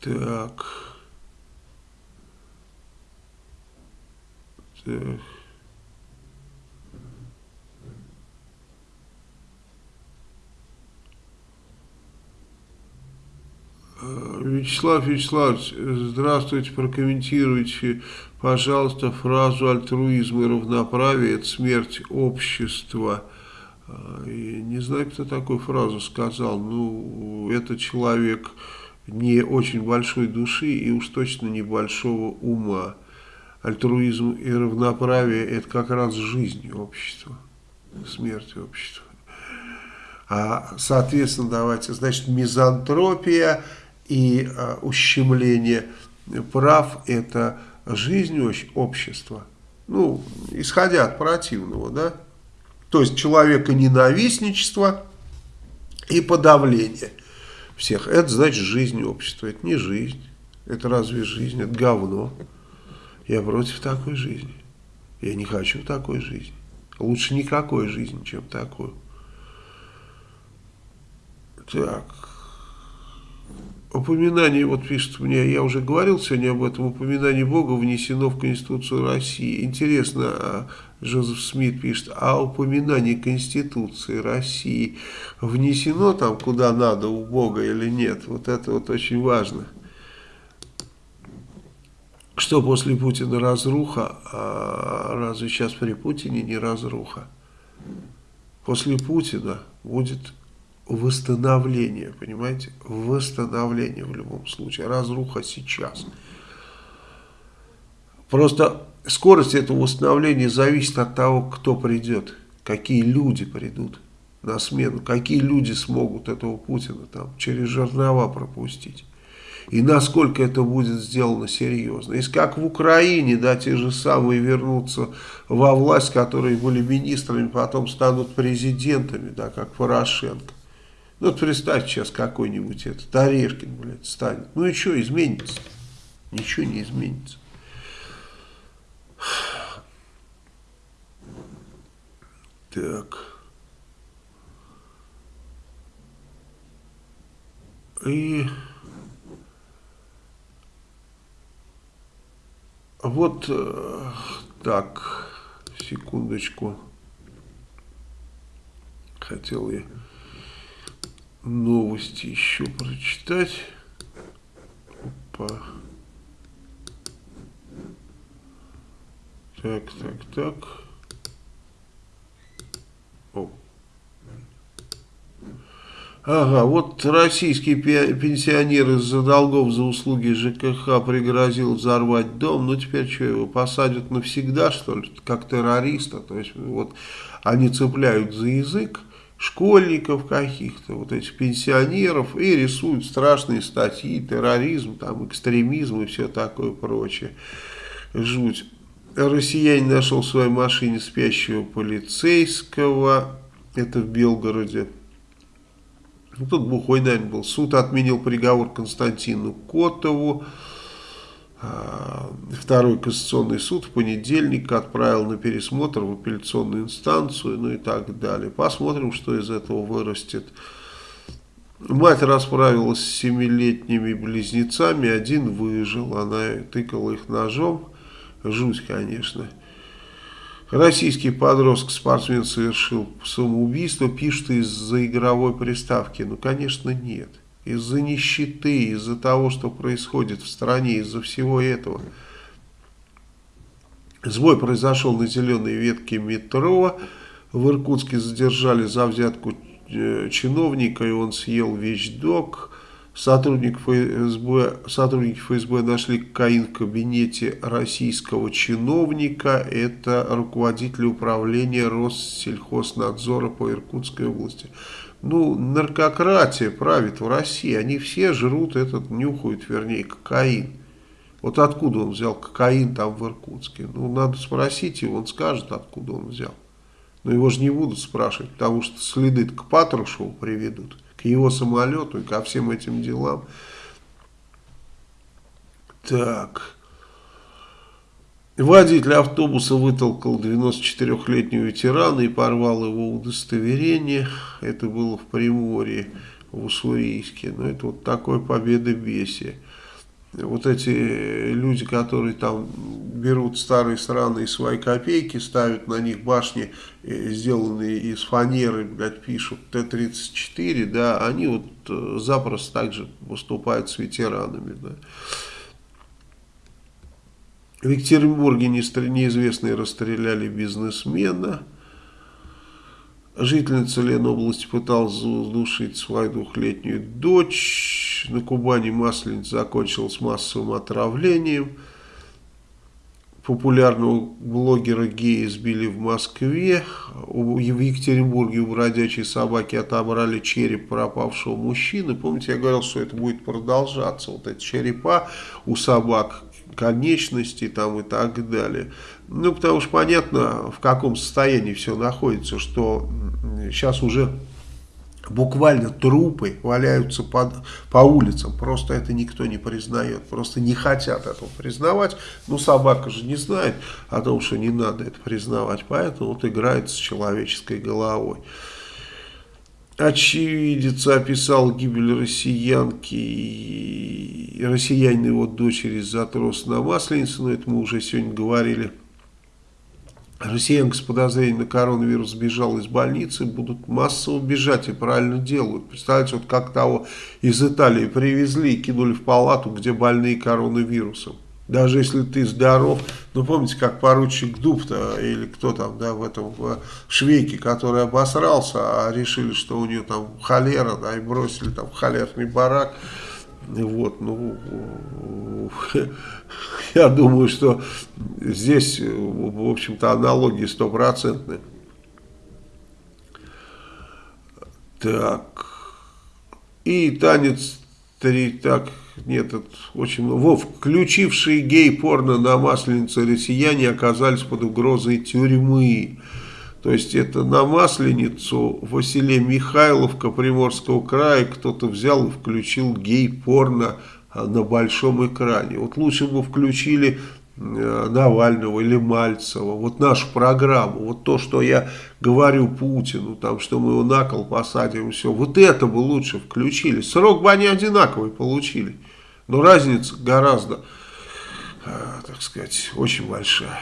Так. Так. Вячеслав Вячеславович, здравствуйте, прокомментируйте, пожалуйста, фразу альтруизм и равноправие – это смерть общества. И не знаю, кто такую фразу сказал, ну, это человек не очень большой души и уж точно небольшого ума. Альтруизм и равноправие – это как раз жизнь общества, смерть общества. А, соответственно, давайте, значит, мизантропия и а, ущемление прав – это жизнь общества. Ну, исходя от противного, да. То есть человека ненавистничество и подавление всех. Это значит жизнь общества. Это не жизнь. Это разве жизнь? Это говно. Я против такой жизни. Я не хочу такой жизни. Лучше никакой жизни, чем такую. Так. Упоминание, вот пишет мне, я уже говорил сегодня об этом, упоминание Бога внесено в Конституцию России. Интересно, а Жозеф Смит пишет, а упоминание Конституции России внесено там куда надо у Бога или нет? Вот это вот очень важно. Что после Путина разруха, а разве сейчас при Путине не разруха? После Путина будет восстановление, понимаете? Восстановление в любом случае. Разруха сейчас. Просто скорость этого восстановления зависит от того, кто придет, какие люди придут на смену, какие люди смогут этого Путина там через жернова пропустить. И насколько это будет сделано серьезно. Если как в Украине, да, те же самые вернутся во власть, которые были министрами, потом станут президентами, да, как Порошенко. Ну, вот представьте сейчас какой-нибудь этот Орешкин, блядь, станет. Ну и что изменится? Ничего не изменится. Так. И вот э, так, секундочку. Хотел я новости еще прочитать. Опа. Так, так, так. Ага, вот российский пенсионер из-за долгов за услуги ЖКХ пригрозил взорвать дом. Ну, теперь что, его посадят навсегда, что ли, как террориста? То есть, вот, они цепляют за язык школьников каких-то, вот этих пенсионеров, и рисуют страшные статьи, терроризм, там, экстремизм и все такое прочее. Жуть. Россиянин нашел в своей машине спящего полицейского, это в Белгороде. Ну, тут бухой, наверное, был. Суд отменил приговор Константину Котову. А, второй Конституционный суд в понедельник отправил на пересмотр в апелляционную инстанцию, ну и так далее. Посмотрим, что из этого вырастет. Мать расправилась с семилетними близнецами, один выжил, она тыкала их ножом. Жуть, конечно. Российский подросток-спортсмен совершил самоубийство, пишет из-за игровой приставки. Ну, конечно, нет из-за нищеты, из-за того, что происходит в стране, из-за всего этого. Сбой произошел на зеленой ветке метро. В Иркутске задержали за взятку э, чиновника, и он съел вещдок. Сотрудник ФСБ, сотрудники ФСБ нашли кокаин в кабинете российского чиновника. Это руководитель управления Россельхознадзора по Иркутской области ну, наркократия правит в России, они все жрут этот, нюхают, вернее, кокаин. Вот откуда он взял кокаин там в Иркутске? Ну, надо спросить его, он скажет, откуда он взял. Но его же не будут спрашивать, потому что следы к Патрушеву приведут, к его самолету и ко всем этим делам. Так... Водитель автобуса вытолкал 94-летнего ветерана и порвал его удостоверение. Это было в Приморье, в Уссурийске. Но это вот такое победобесие. Вот эти люди, которые там берут старые страны и свои копейки, ставят на них башни, э, сделанные из фанеры, блядь, пишут Т-34, да, они вот э, запросто также выступают с ветеранами, да. В Екатеринбурге неизвестные расстреляли бизнесмена. Жительница Ленобласти пыталась задушить свою двухлетнюю дочь. На Кубани масленица закончилась массовым отравлением. популярного блогера гея избили в Москве. В Екатеринбурге у бродячей собаки отобрали череп пропавшего мужчины. Помните, я говорил, что это будет продолжаться. Вот эти черепа у собак, конечности там и так далее. Ну, потому что понятно, в каком состоянии все находится, что сейчас уже буквально трупы валяются под, по улицам. Просто это никто не признает. Просто не хотят этого признавать. Ну, собака же не знает о том, что не надо это признавать. Поэтому вот играет с человеческой головой. Очевидец описал гибель россиянки, россиянина его дочери из-за трос на Масленицу, но это мы уже сегодня говорили. Россиянка с подозрением на коронавирус сбежала из больницы, будут массово бежать и правильно делают. Представляете, вот как того из Италии привезли и кинули в палату, где больные коронавирусом. Даже если ты здоров, ну помните, как поручик Дуб-то, или кто там, да, в этом в швейке, который обосрался, а решили, что у нее там холера, да, и бросили там холерный барак. Вот, ну, я думаю, что здесь, в общем-то, аналогии стопроцентные. Так, и танец, три, так, нет, это очень много. Во, включившие гей-порно на масленице россияне оказались под угрозой тюрьмы. То есть это на Масленицу в селе Михайловка Приморского края кто-то взял и включил гей-порно а, на большом экране. Вот лучше бы включили э, Навального или Мальцева, вот нашу программу, вот то, что я говорю Путину, там, что мы его на кол посадим, все, вот это бы лучше включили. Срок бы они одинаковый получили, но разница гораздо, э, так сказать, очень большая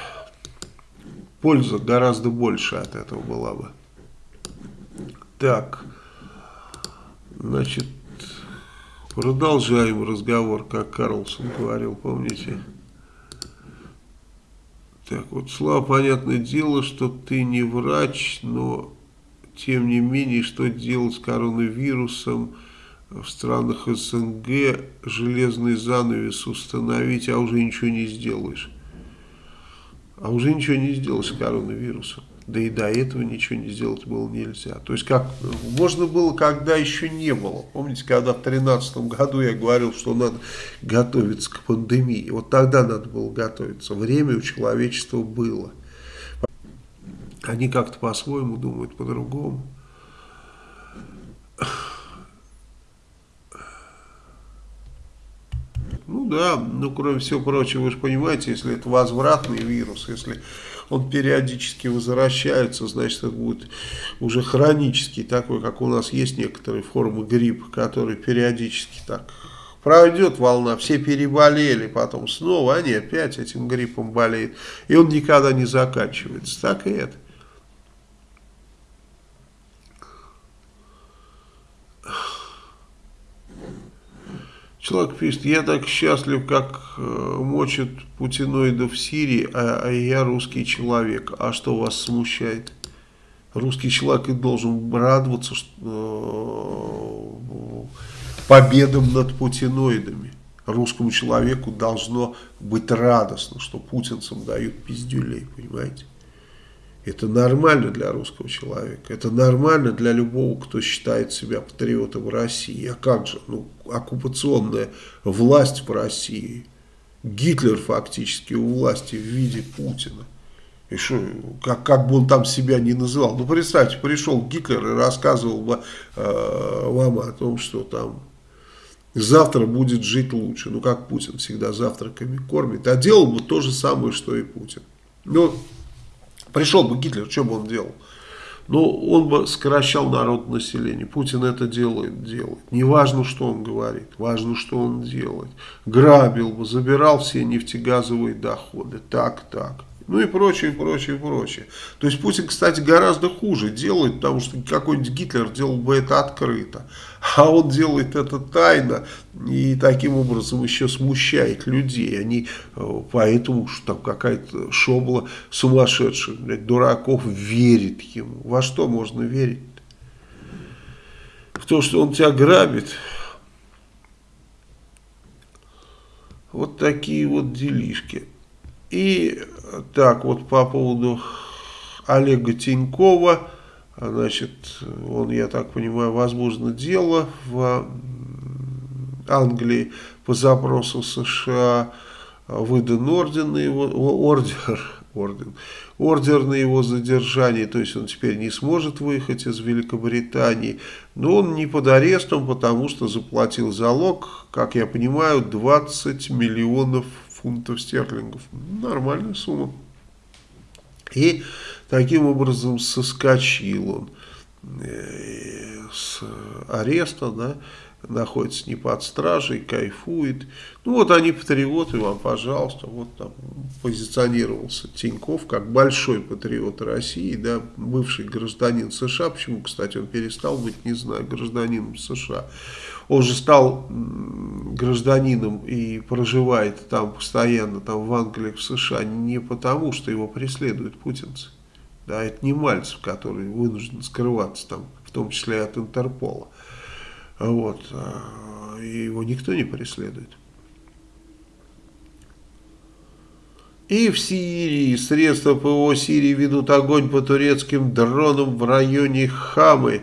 польза гораздо больше от этого была бы. Так, значит, продолжаем разговор, как Карлсон говорил, помните? Так вот, Слава, понятное дело, что ты не врач, но тем не менее, что делать с коронавирусом в странах СНГ, железный занавес установить, а уже ничего не сделаешь а уже ничего не сделать с коронавирусом. Да и до этого ничего не сделать было нельзя. То есть, как можно было, когда еще не было. Помните, когда в 2013 году я говорил, что надо готовиться к пандемии. Вот тогда надо было готовиться. Время у человечества было. Они как-то по-своему думают, по-другому. Ну да, ну кроме всего прочего, вы же понимаете, если это возвратный вирус, если он периодически возвращается, значит это будет уже хронический, такой, как у нас есть некоторые формы гриппа, который периодически так пройдет волна, все переболели, потом снова они опять этим гриппом болеют, и он никогда не заканчивается, так и это. Человек пишет, я так счастлив, как э, мочат путиноидов в Сирии, а, а я русский человек. А что вас смущает? Русский человек и должен радоваться что, э, победам над путиноидами. Русскому человеку должно быть радостно, что путинцам дают пиздюлей, понимаете? Это нормально для русского человека. Это нормально для любого, кто считает себя патриотом России. А как же? Ну, оккупационная власть в России. Гитлер фактически у власти в виде Путина. И что, как, как бы он там себя не называл. Ну, представьте, пришел Гитлер и рассказывал бы э, вам о том, что там завтра будет жить лучше. Ну, как Путин всегда завтраками кормит. А делал бы то же самое, что и Путин. Ну, Пришел бы Гитлер, что бы он делал? Ну, он бы сокращал народ населения. Путин это делает, делает. Не важно, что он говорит, важно, что он делает. Грабил бы, забирал все нефтегазовые доходы. Так, так. Ну и прочее, прочее, прочее. То есть Путин, кстати, гораздо хуже делает, потому что какой-нибудь Гитлер делал бы это открыто. А он делает это тайно и таким образом еще смущает людей. Они э, поэтому, что там какая-то шобла сумасшедших, блядь, дураков верит ему. Во что можно верить? В то, что он тебя грабит. Вот такие вот делишки. И так вот по поводу Олега Тинькова, значит, он, я так понимаю, возможно, дело в Англии по запросу США, выдан орден на его, ордер, орден, ордер на его задержание, то есть он теперь не сможет выехать из Великобритании, но он не под арестом, потому что заплатил залог, как я понимаю, 20 миллионов фунтов стерлингов. Нормальная сумма. И таким образом соскочил он э, с ареста, да, находится не под стражей, кайфует. Ну вот они патриоты, вам, пожалуйста, вот там позиционировался Тиньков как большой патриот России, да, бывший гражданин США, почему, кстати, он перестал быть, не знаю, гражданином США. Он же стал гражданином и проживает там постоянно, там в Англии, в США, не потому, что его преследуют путинцы. Да, это не Мальцев, который вынужден скрываться там, в том числе от Интерпола. Вот. А, и его никто не преследует. И в Сирии средства ПВО Сирии ведут огонь по турецким дронам в районе Хамы.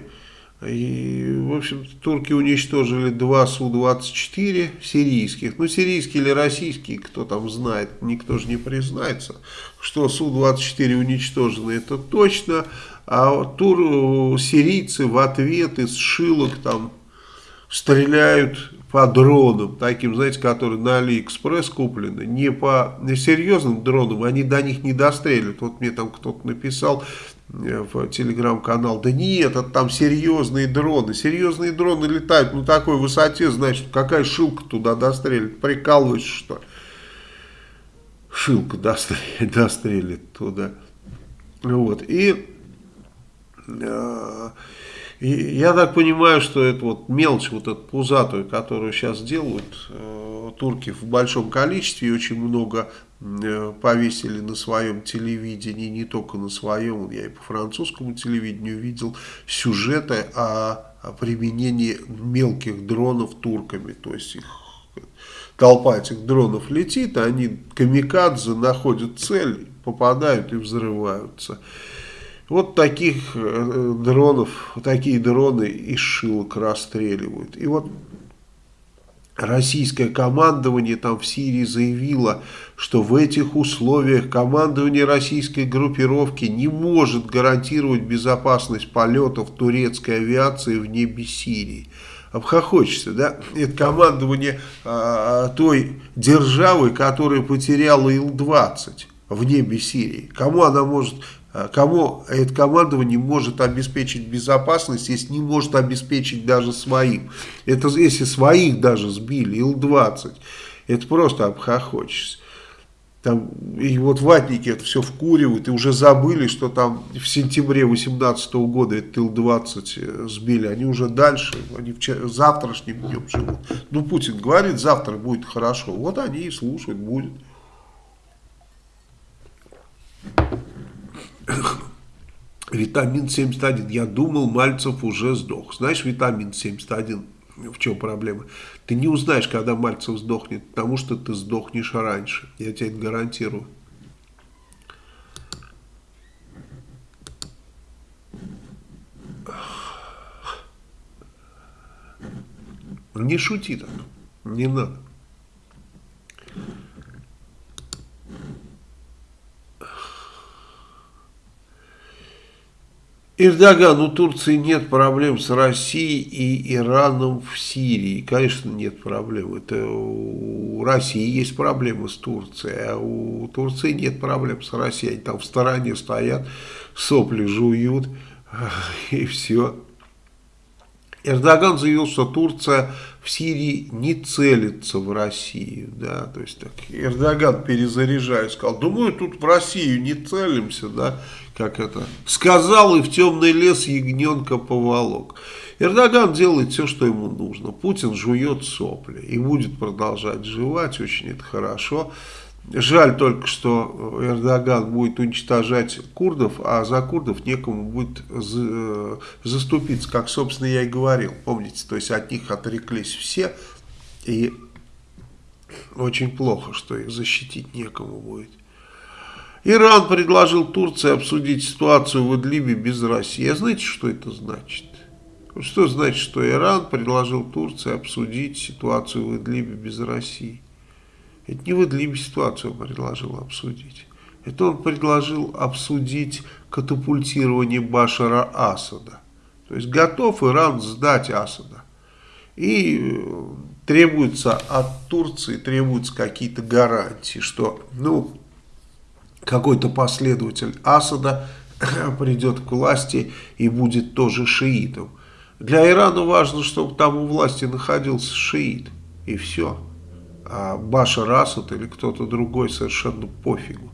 И, в общем турки уничтожили два Су-24 сирийских. Ну, сирийские или российские, кто там знает, никто же не признается, что Су-24 уничтожены, это точно. А тур, сирийцы в ответ из шилок там стреляют по дронам, таким, знаете, которые на Алиэкспресс куплены, не по серьезным дронам, они до них не достреливают. Вот мне там кто-то написал в телеграм-канал, да нет, это там серьезные дроны. Серьезные дроны летают на такой высоте, значит, какая шилка туда дострелит, прикалываешься, что? Шилка дострелит, дострелит туда. Вот, и... Э, и я так понимаю, что это вот мелочь, вот эту пузатую, которую сейчас делают э, турки в большом количестве, и очень много э, повесили на своем телевидении, не только на своем, я и по французскому телевидению видел сюжеты о, применении мелких дронов турками, то есть их толпа этих дронов летит, а они камикадзе находят цель, попадают и взрываются. Вот таких э, дронов, такие дроны из шилок расстреливают. И вот российское командование там в Сирии заявило, что в этих условиях командование российской группировки не может гарантировать безопасность полетов турецкой авиации в небе Сирии. Обхохочется, да? Это командование а, той державы, которая потеряла Ил-20 в небе Сирии. Кому она может Э, кому это командование может обеспечить безопасность, если не может обеспечить даже своим. Это если своих даже сбили, Ил-20, это просто обхохочешься. Там, и вот ватники это все вкуривают и уже забыли, что там в сентябре 2018 года этот Ил-20 э, сбили. Они уже дальше, они вчера, завтрашним днем живут. Ну, Путин говорит, завтра будет хорошо. Вот они и слушают, будет. Витамин 71. Я думал, Мальцев уже сдох. Знаешь, витамин 71, в чем проблема? Ты не узнаешь, когда Мальцев сдохнет, потому что ты сдохнешь раньше. Я тебе это гарантирую. Не шути так. Не надо. Эрдоган, у Турции нет проблем с Россией и Ираном в Сирии. Конечно, нет проблем. Это у России есть проблемы с Турцией, а у Турции нет проблем с Россией. Они там в стороне стоят, сопли жуют и все. Эрдоган заявил, что Турция в Сирии не целится в Россию. Да, то есть так, Эрдоган перезаряжая сказал, думаю, тут в Россию не целимся, да, как это, сказал и в темный лес ягненка поволок. Эрдоган делает все, что ему нужно. Путин жует сопли и будет продолжать жевать, очень это хорошо. Жаль только, что Эрдоган будет уничтожать курдов, а за курдов некому будет заступиться, как, собственно, я и говорил. Помните, то есть от них отреклись все, и очень плохо, что их защитить некому будет. Иран предложил Турции обсудить ситуацию в Идлибе без России. А знаете, что это значит? Что значит, что Иран предложил Турции обсудить ситуацию в Идлибе без России? Это не в Идлибе ситуацию предложил обсудить. Это он предложил обсудить катапультирование Башара Асада. То есть готов Иран сдать Асада. И э, требуется от Турции, требуются какие-то гарантии, что ну, какой-то последователь Асада придет к власти и будет тоже шиитом. Для Ирана важно, чтобы там у власти находился шиит. И все. А Башар Асад или кто-то другой совершенно пофигу.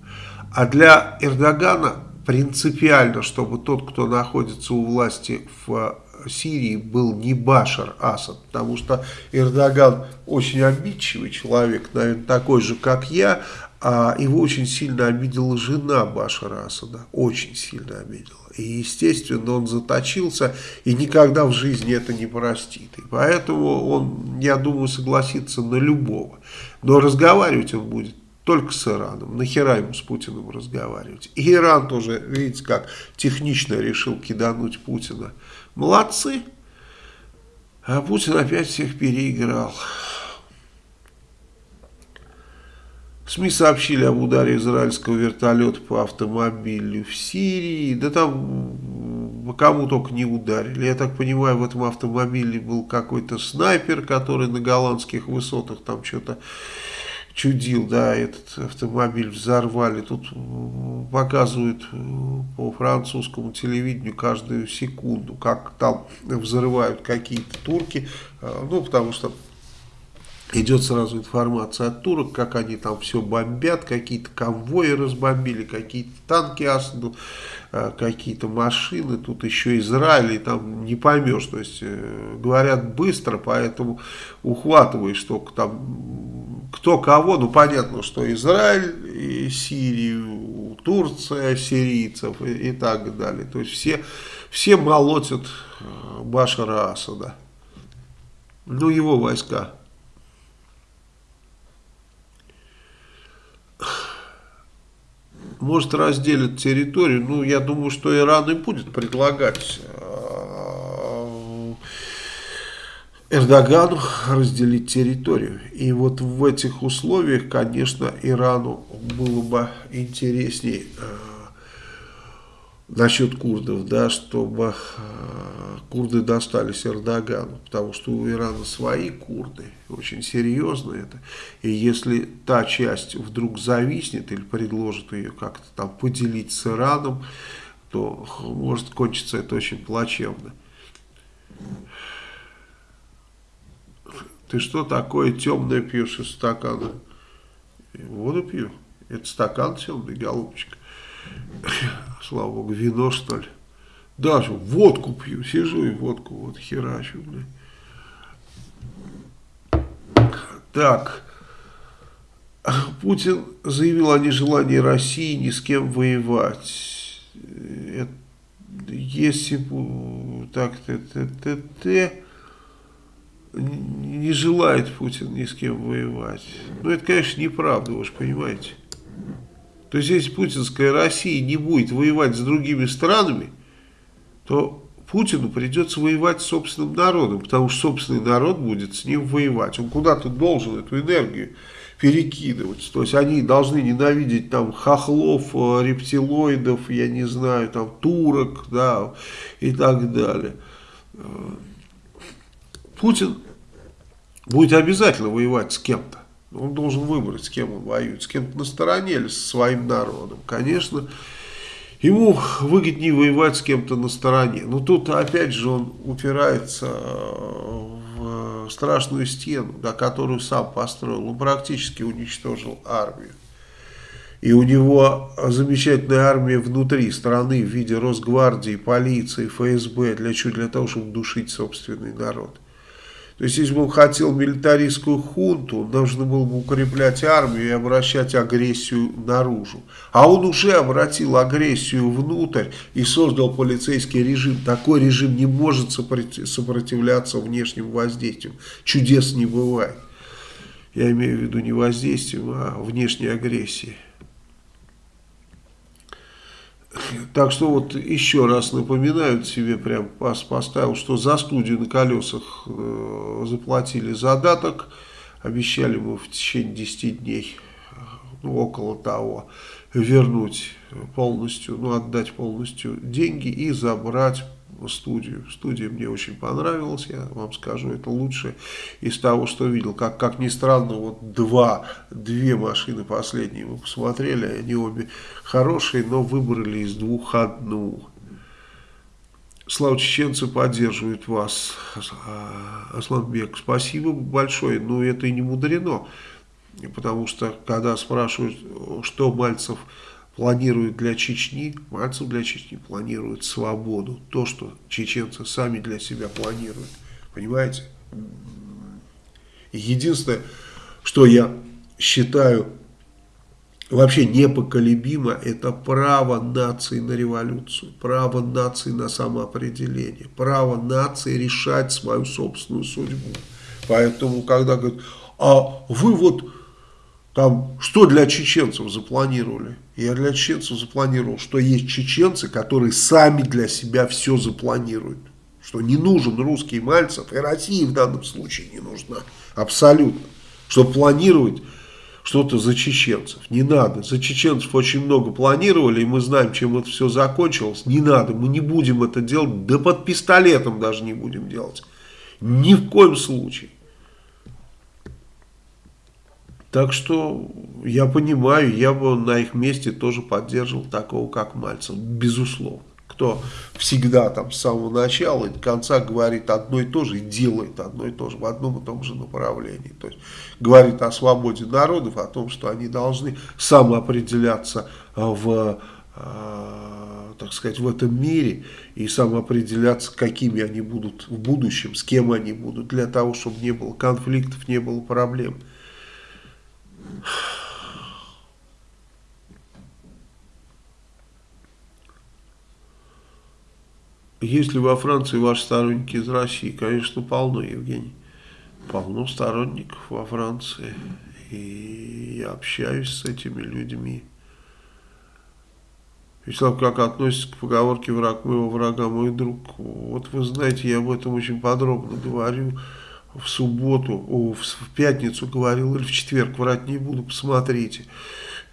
А для Эрдогана принципиально, чтобы тот, кто находится у власти в Сирии, был не Башар Асад. Потому что Эрдоган очень обидчивый человек, наверное, такой же, как я. А его очень сильно обидела жена Башара Асада. Очень сильно обидела. И, естественно, он заточился и никогда в жизни это не простит. И поэтому он, я думаю, согласится на любого. Но разговаривать он будет только с Ираном. Нахера ему с Путиным разговаривать? И Иран тоже, видите, как технично решил кидануть Путина. Молодцы. А Путин опять всех переиграл. СМИ сообщили об ударе израильского вертолета по автомобилю в Сирии. Да там кому только не ударили. Я так понимаю, в этом автомобиле был какой-то снайпер, который на голландских высотах там что-то чудил, да, этот автомобиль взорвали. Тут показывают по французскому телевидению каждую секунду, как там взрывают какие-то турки, а, ну, потому что идет сразу информация от турок, как они там все бомбят, какие-то конвои разбомбили, какие-то танки Асаду, э, какие-то машины, тут еще Израиль, и там не поймешь, то есть э, говорят быстро, поэтому ухватываешь только там кто кого, ну понятно, что Израиль и Сирию, Турция, сирийцев и, и так далее, то есть все, все молотят э, Башара Асада, ну его войска. Может разделят территорию. Ну, я думаю, что Иран и будет предлагать э, Эрдогану разделить территорию. И вот в этих условиях, конечно, Ирану было бы интереснее э, насчет курдов, да, чтобы э, курды достались Эрдогану, потому что у Ирана свои курды, очень серьезно это, и если та часть вдруг зависнет или предложит ее как-то там поделить с Ираном, то может кончиться это очень плачевно. Ты что такое темное пьешь из стакана? Воду пью. Это стакан темный, голубчик. Слава богу, вино что ли. Даже водку пью, сижу и водку вот херачу, блин. Так, Путин заявил о нежелании России ни с кем воевать. Это, если так, т, т, т, т, не желает Путин ни с кем воевать. Ну, это, конечно, неправда, вы же понимаете. То есть, если путинская Россия не будет воевать с другими странами, то Путину придется воевать с собственным народом, потому что собственный народ будет с ним воевать. Он куда-то должен эту энергию перекидывать. То есть они должны ненавидеть там хохлов, э, рептилоидов, я не знаю, там турок, да, и так далее. Э, Путин будет обязательно воевать с кем-то. Он должен выбрать, с кем он воюет, с кем-то на стороне или со своим народом. Конечно, ему выгоднее воевать с кем-то на стороне. Но тут опять же он упирается в страшную стену, да, которую сам построил. Он практически уничтожил армию. И у него замечательная армия внутри страны в виде Росгвардии, полиции, ФСБ. Для чего? Для того, чтобы душить собственный народ. То есть, если бы он хотел милитаристскую хунту, он должен был бы укреплять армию и обращать агрессию наружу. А он уже обратил агрессию внутрь и создал полицейский режим. Такой режим не может сопротивляться внешним воздействиям. Чудес не бывает. Я имею в виду не воздействием, а внешней агрессии. Так что вот еще раз напоминаю себе, прям поставил, что за студию на колесах э, заплатили задаток, обещали мы в течение 10 дней, ну, около того, вернуть полностью, ну, отдать полностью деньги и забрать студию. Студия мне очень понравилась, я вам скажу, это лучшее из того, что видел. Как, как ни странно, вот два, две машины последние мы посмотрели, они обе хорошие, но выбрали из двух одну. Слава чеченцы поддерживает вас, Асланбек. Спасибо большое, но это и не мудрено, потому что когда спрашивают, что Мальцев планирует для Чечни, Мальцев для Чечни планирует свободу. То, что чеченцы сами для себя планируют. Понимаете? Единственное, что я считаю вообще непоколебимо, это право нации на революцию, право нации на самоопределение, право нации решать свою собственную судьбу. Поэтому, когда говорят, а вы вот там что для чеченцев запланировали? Я для чеченцев запланировал, что есть чеченцы, которые сами для себя все запланируют. Что не нужен русский Мальцев, и Россия в данном случае не нужна. Абсолютно. Чтобы планировать что-то за чеченцев. Не надо. За чеченцев очень много планировали, и мы знаем, чем это все закончилось. Не надо. Мы не будем это делать. Да под пистолетом даже не будем делать. Ни в коем случае. Так что я понимаю, я бы на их месте тоже поддерживал такого, как Мальцев, безусловно. Кто всегда там с самого начала и до конца говорит одно и то же и делает одно и то же в одном и том же направлении. То есть говорит о свободе народов, о том, что они должны самоопределяться в э, так сказать, в этом мире и самоопределяться, какими они будут в будущем, с кем они будут, для того, чтобы не было конфликтов, не было проблем. Есть ли во Франции ваши сторонники из России? Конечно, полно, Евгений. Полно сторонников во Франции. И я общаюсь с этими людьми. Вячеслав, как относится к поговорке «враг моего врага мой друг»? Вот вы знаете, я об этом очень подробно говорю в субботу, в пятницу говорил, или в четверг, врать не буду, посмотрите.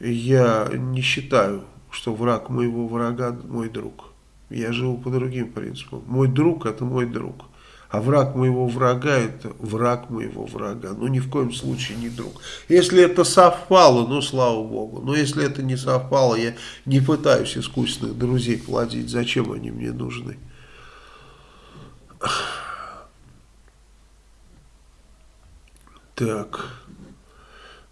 Я не считаю, что враг моего врага мой друг. Я живу по другим принципам. Мой друг это мой друг. А враг моего врага это враг моего врага. Ну ни в коем случае не друг. Если это совпало, ну слава богу. Но если это не совпало, я не пытаюсь искусственных друзей плодить. Зачем они мне нужны? Так.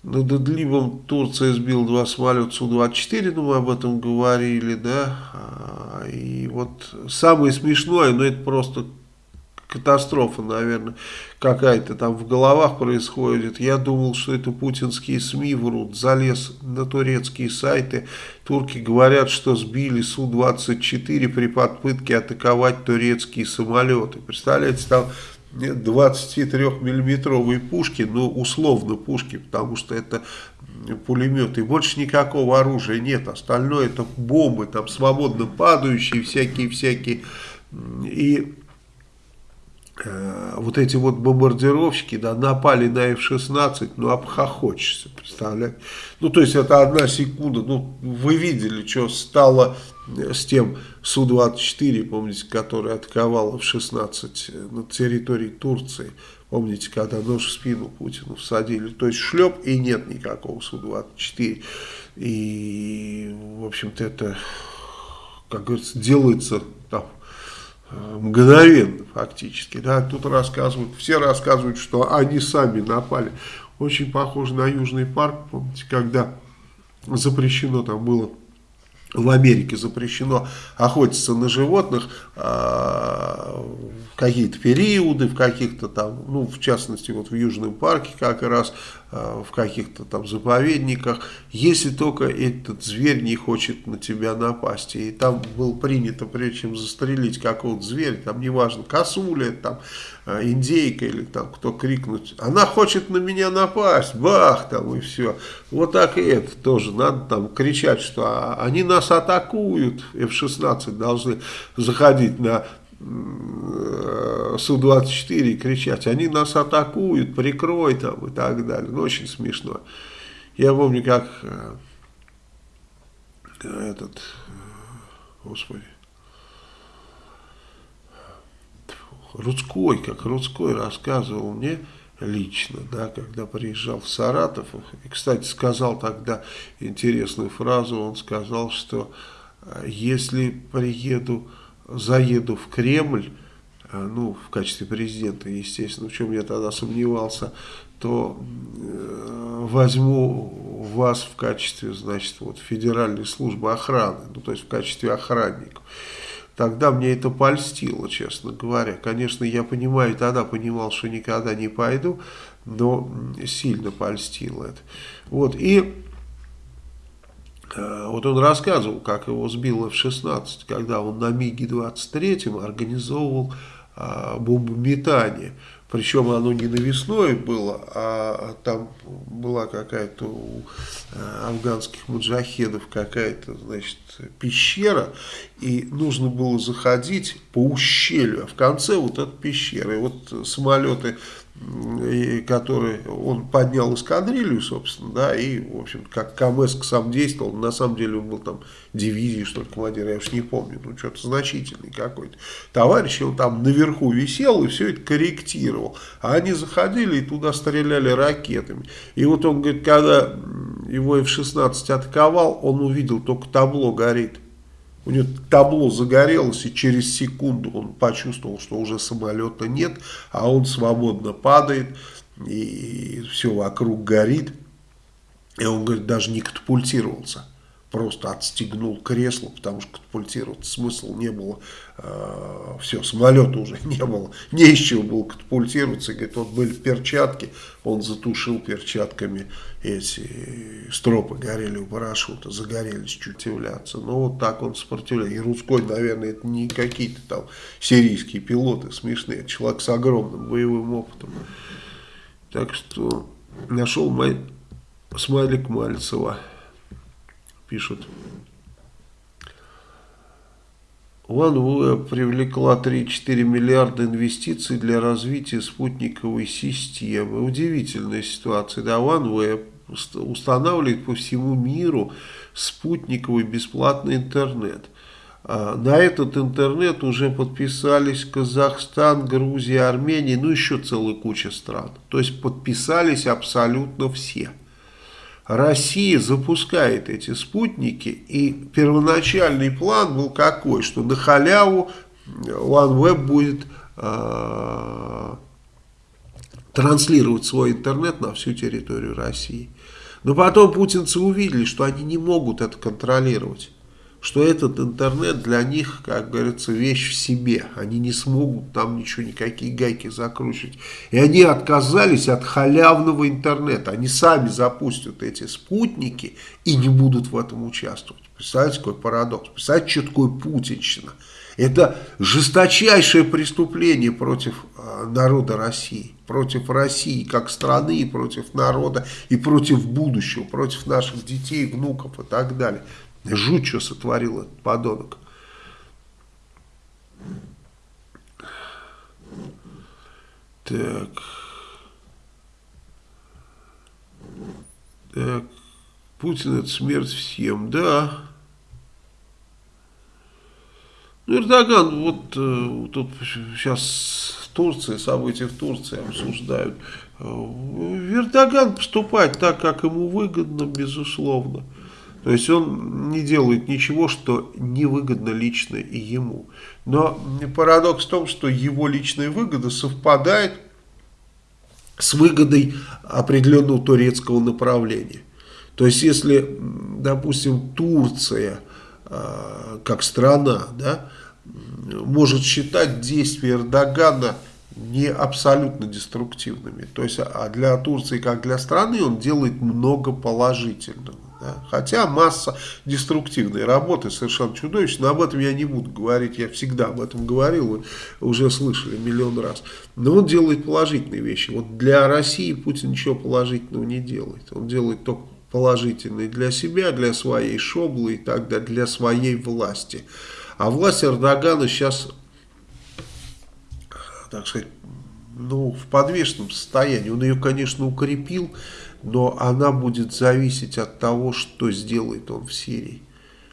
Над Идлибом Турция сбила два самолета Су-24, ну мы об этом говорили, да. А, и вот самое смешное, ну это просто катастрофа, наверное, какая-то там в головах происходит. Я думал, что это путинские СМИ врут. Залез на турецкие сайты. Турки говорят, что сбили Су-24 при попытке атаковать турецкие самолеты. Представляете, там 23-миллиметровые пушки, ну, условно пушки, потому что это пулеметы, больше никакого оружия нет, остальное это бомбы, там свободно падающие, всякие-всякие, и вот эти вот бомбардировщики, да, напали на F-16, ну, обхохочешься, представляете, ну, то есть это одна секунда, ну, вы видели, что стало с тем Су-24, помните, который атаковал в 16 на территории Турции. Помните, когда нож в спину Путину всадили. То есть шлеп и нет никакого Су-24. И, в общем-то, это, как говорится, делается там, мгновенно фактически. Да? Тут рассказывают, все рассказывают, что они сами напали. Очень похоже на Южный парк, помните, когда запрещено там было в Америке запрещено охотиться на животных э, в какие-то периоды, в каких-то там, ну, в частности, вот в Южном парке как раз в каких-то там заповедниках, если только этот зверь не хочет на тебя напасть. И там было принято, прежде чем застрелить какого-то зверя, там неважно, косуля, там индейка или там кто крикнуть, она хочет на меня напасть, бах, там и все. Вот так и это тоже, надо там кричать, что «А, они нас атакуют, F-16 должны заходить на Су-24 и кричать, они нас атакуют, прикрой там и так далее. Ну, очень смешно. Я помню, как э, этот, э, господи, Рудской, как Рудской рассказывал мне лично, да, когда приезжал в Саратов, и, кстати, сказал тогда интересную фразу, он сказал, что э, если приеду заеду в Кремль, э, ну, в качестве президента, естественно, в чем я тогда сомневался, то э, возьму вас в качестве, значит, вот Федеральной службы охраны, ну, то есть в качестве охранников. Тогда мне это польстило, честно говоря. Конечно, я понимаю, тогда понимал, что никогда не пойду, но сильно польстило это. Вот, и вот он рассказывал, как его сбил F-16, когда он на МиГе-23 организовывал а, бомбометание. Причем оно не навесное было, а там была какая-то у э, афганских муджахедов какая-то, значит, пещера, и нужно было заходить по ущелью, а в конце вот эта пещера. И вот самолеты который он поднял эскадрилью, собственно, да, и, в общем, как КМС сам действовал, на самом деле он был там дивизии, что ли, командир, я уж не помню, ну, что-то значительный какой-то. Товарищ, он там наверху висел и все это корректировал, а они заходили и туда стреляли ракетами. И вот он говорит, когда его F-16 атаковал, он увидел, только табло горит. У него табло загорелось, и через секунду он почувствовал, что уже самолета нет, а он свободно падает, и все вокруг горит. И он, говорит, даже не катапультировался просто отстегнул кресло, потому что катапультировать смысла не было. Э, все, самолета уже не было. Не из чего было катапультироваться. Говорит, вот были перчатки, он затушил перчатками эти стропы, горели у парашюта, загорелись чуть являться. Ну, вот так он сопротивляется. И Рудской, наверное, это не какие-то там сирийские пилоты смешные. Человек с огромным боевым опытом. Так что нашел мой смайлик Мальцева пишут. OneWeb привлекла 3-4 миллиарда инвестиций для развития спутниковой системы. Удивительная ситуация. Да, OneWeb устанавливает по всему миру спутниковый бесплатный интернет. А, на этот интернет уже подписались Казахстан, Грузия, Армения, ну еще целая куча стран. То есть подписались абсолютно все. Россия запускает эти спутники, и первоначальный план был какой, что на халяву OneWeb будет э, транслировать свой интернет на всю территорию России. Но потом путинцы увидели, что они не могут это контролировать что этот интернет для них, как говорится, вещь в себе. Они не смогут там ничего, никакие гайки закручивать. И они отказались от халявного интернета. Они сами запустят эти спутники и не будут в этом участвовать. Представляете, какой парадокс? Представляете, что такое путинщина? Это жесточайшее преступление против э, народа России, против России как страны, против народа и против будущего, против наших детей, внуков и так далее. Жуть, что сотворил этот подонок. Так. Так. Путин это смерть всем, да. Ну, Эрдоган, вот э, тут сейчас в Турции, события в Турции обсуждают. Э, Эрдоган поступает так, как ему выгодно, безусловно. То есть он не делает ничего, что невыгодно лично и ему. Но парадокс в том, что его личная выгода совпадает с выгодой определенного турецкого направления. То есть если, допустим, Турция э, как страна да, может считать действия Эрдогана не абсолютно деструктивными. То есть а для Турции, как для страны, он делает много положительного. Да? Хотя масса деструктивной работы совершенно чудовищно. Но об этом я не буду говорить, я всегда об этом говорил, вы уже слышали миллион раз. Но он делает положительные вещи. Вот для России Путин ничего положительного не делает. Он делает только положительные для себя, для своей шоблы и так далее, для своей власти. А власть Эрдогана сейчас, так сказать, ну, в подвешенном состоянии. Он ее, конечно, укрепил, но она будет зависеть от того, что сделает он в Сирии.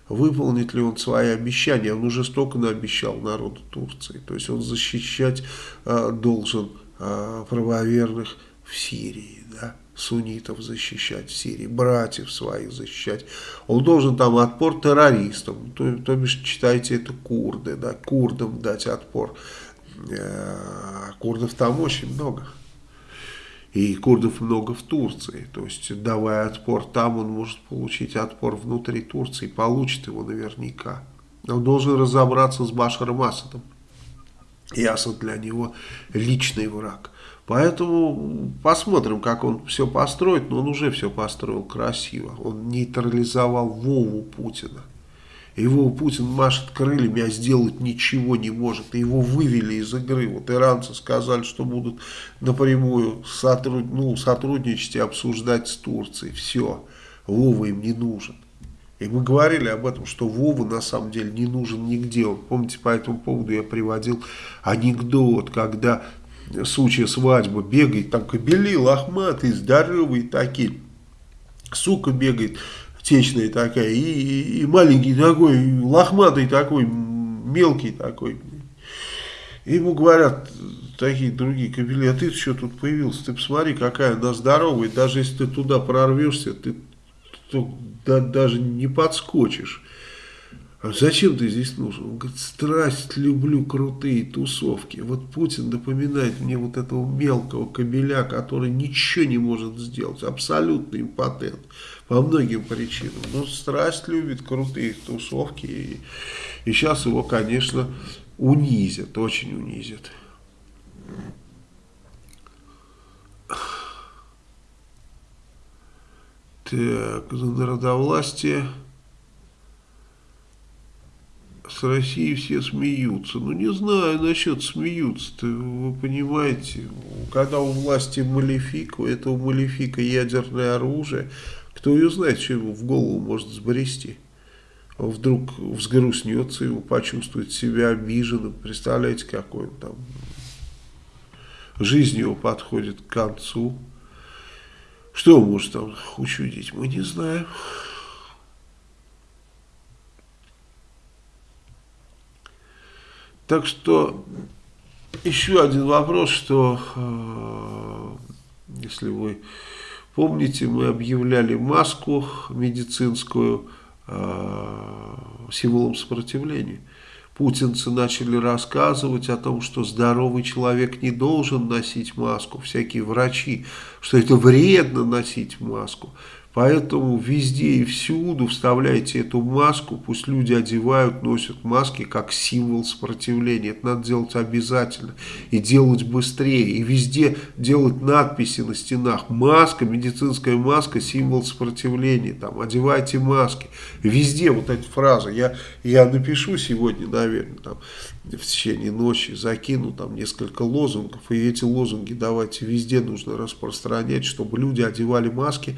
Выполнит ли он свои обещания? Он уже столько наобещал народу Турции. То есть он защищать э, должен э, правоверных в Сирии, да, суннитов защищать в Сирии, братьев своих защищать. Он должен там отпор террористам, то, то бишь, читайте это курды, да, курдам дать отпор. Э, курдов там очень много. И курдов много в Турции. То есть, давая отпор там, он может получить отпор внутри Турции. Получит его наверняка. Он должен разобраться с Башаром Асадом. И Асад для него личный враг. Поэтому посмотрим, как он все построит. Но он уже все построил красиво. Он нейтрализовал Вову Путина. Его Путин машет крыльями, а сделать ничего не может. Его вывели из игры. Вот иранцы сказали, что будут напрямую сотруд... ну, сотрудничать и обсуждать с Турцией. Все, Вова им не нужен. И мы говорили об этом, что Вова на самом деле не нужен нигде. Помните, по этому поводу я приводил анекдот, когда сучья свадьба бегает, там кобели лохматые, здоровые такие. Сука бегает течная такая, и, и, маленький такой, лохматый такой, мелкий такой. И ему говорят такие другие кабели, а ты что тут появился, ты посмотри, какая она здоровая, даже если ты туда прорвешься, ты то, да, даже не подскочишь. А зачем ты здесь нужен? Он говорит, страсть люблю крутые тусовки. Вот Путин напоминает мне вот этого мелкого кабеля, который ничего не может сделать, абсолютно импотент по многим причинам. Но страсть любит крутые тусовки. И, и сейчас его, конечно, унизят, очень унизят. Так, за народовластие с Россией все смеются. Ну, не знаю насчет смеются-то, вы понимаете, когда у власти малефик, у этого малефика ядерное оружие, кто ее знает, что ему в голову может сбрести. Он вдруг взгрустнется, ему почувствует себя обиженным. Представляете, какой он там... Жизнь его подходит к концу. Что он может там учудить, мы не знаем. Так что еще один вопрос, что э, если вы Помните, мы объявляли маску медицинскую э, символом сопротивления. Путинцы начали рассказывать о том, что здоровый человек не должен носить маску, всякие врачи, что это вредно носить маску. Поэтому везде и всюду вставляйте эту маску, пусть люди одевают, носят маски как символ сопротивления. Это надо делать обязательно и делать быстрее. И везде делать надписи на стенах. Маска, медицинская маска, символ сопротивления. Там, одевайте маски. Везде вот эти фразы. Я, я напишу сегодня, наверное, там, в течение ночи, закину там несколько лозунгов. И эти лозунги давайте везде нужно распространять, чтобы люди одевали маски,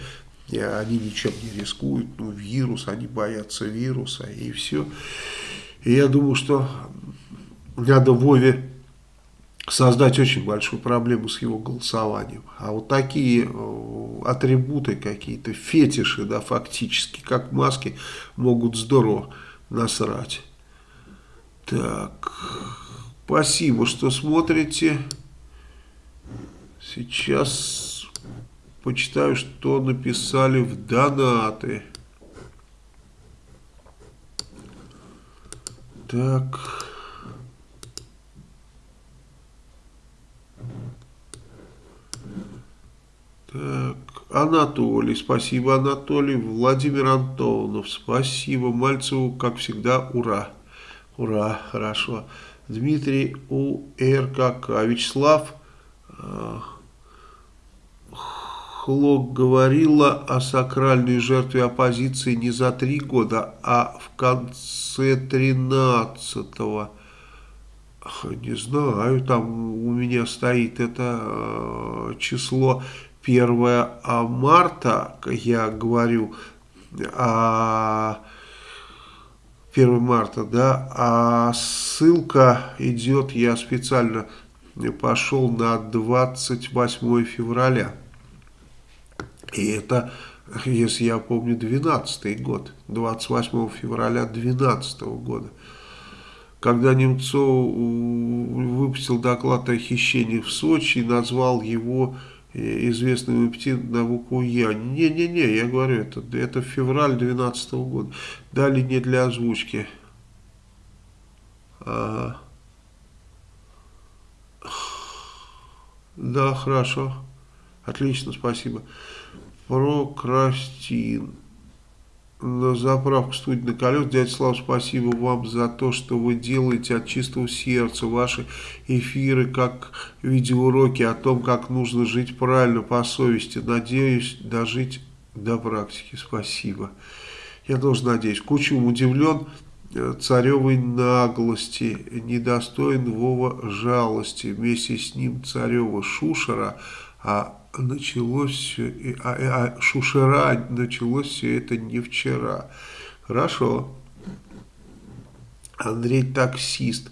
они ничем не рискуют, ну, вирус, они боятся вируса, и все. И я думаю, что надо Вове создать очень большую проблему с его голосованием. А вот такие э, атрибуты какие-то, фетиши, да, фактически, как маски, могут здорово насрать. Так, спасибо, что смотрите. Сейчас почитаю, что написали в донаты. Так. Так, Анатолий, спасибо, Анатолий. Владимир Антонов, спасибо. Мальцеву, как всегда, ура. Ура, хорошо. Дмитрий УРКК. Вячеслав Хлок говорила о сакральной жертве оппозиции не за три года, а в конце тринадцатого. Не знаю, там у меня стоит это э, число 1 марта, я говорю, а 1 марта, да, а ссылка идет, я специально пошел на 28 февраля. И это, если я помню, 12 год, 28 февраля 12 года. Когда Немцов выпустил доклад о хищении в Сочи и назвал его э, известным аппетит на букву Я. Не-не-не, я говорю, это, это февраль 2012 года. Дали не для озвучки. Ага. Да, хорошо. Отлично, спасибо. Прокрастин. На заправку студии на колес. Дядя Слав, спасибо вам за то, что вы делаете от чистого сердца. Ваши эфиры, как видеоуроки о том, как нужно жить правильно, по совести. Надеюсь дожить до практики. Спасибо. Я тоже надеюсь. Кучум удивлен э, царевой наглости, недостоин Вова жалости. Вместе с ним царева Шушера, а началось все, а, а Шушера началось все это не вчера. Хорошо. Андрей таксист.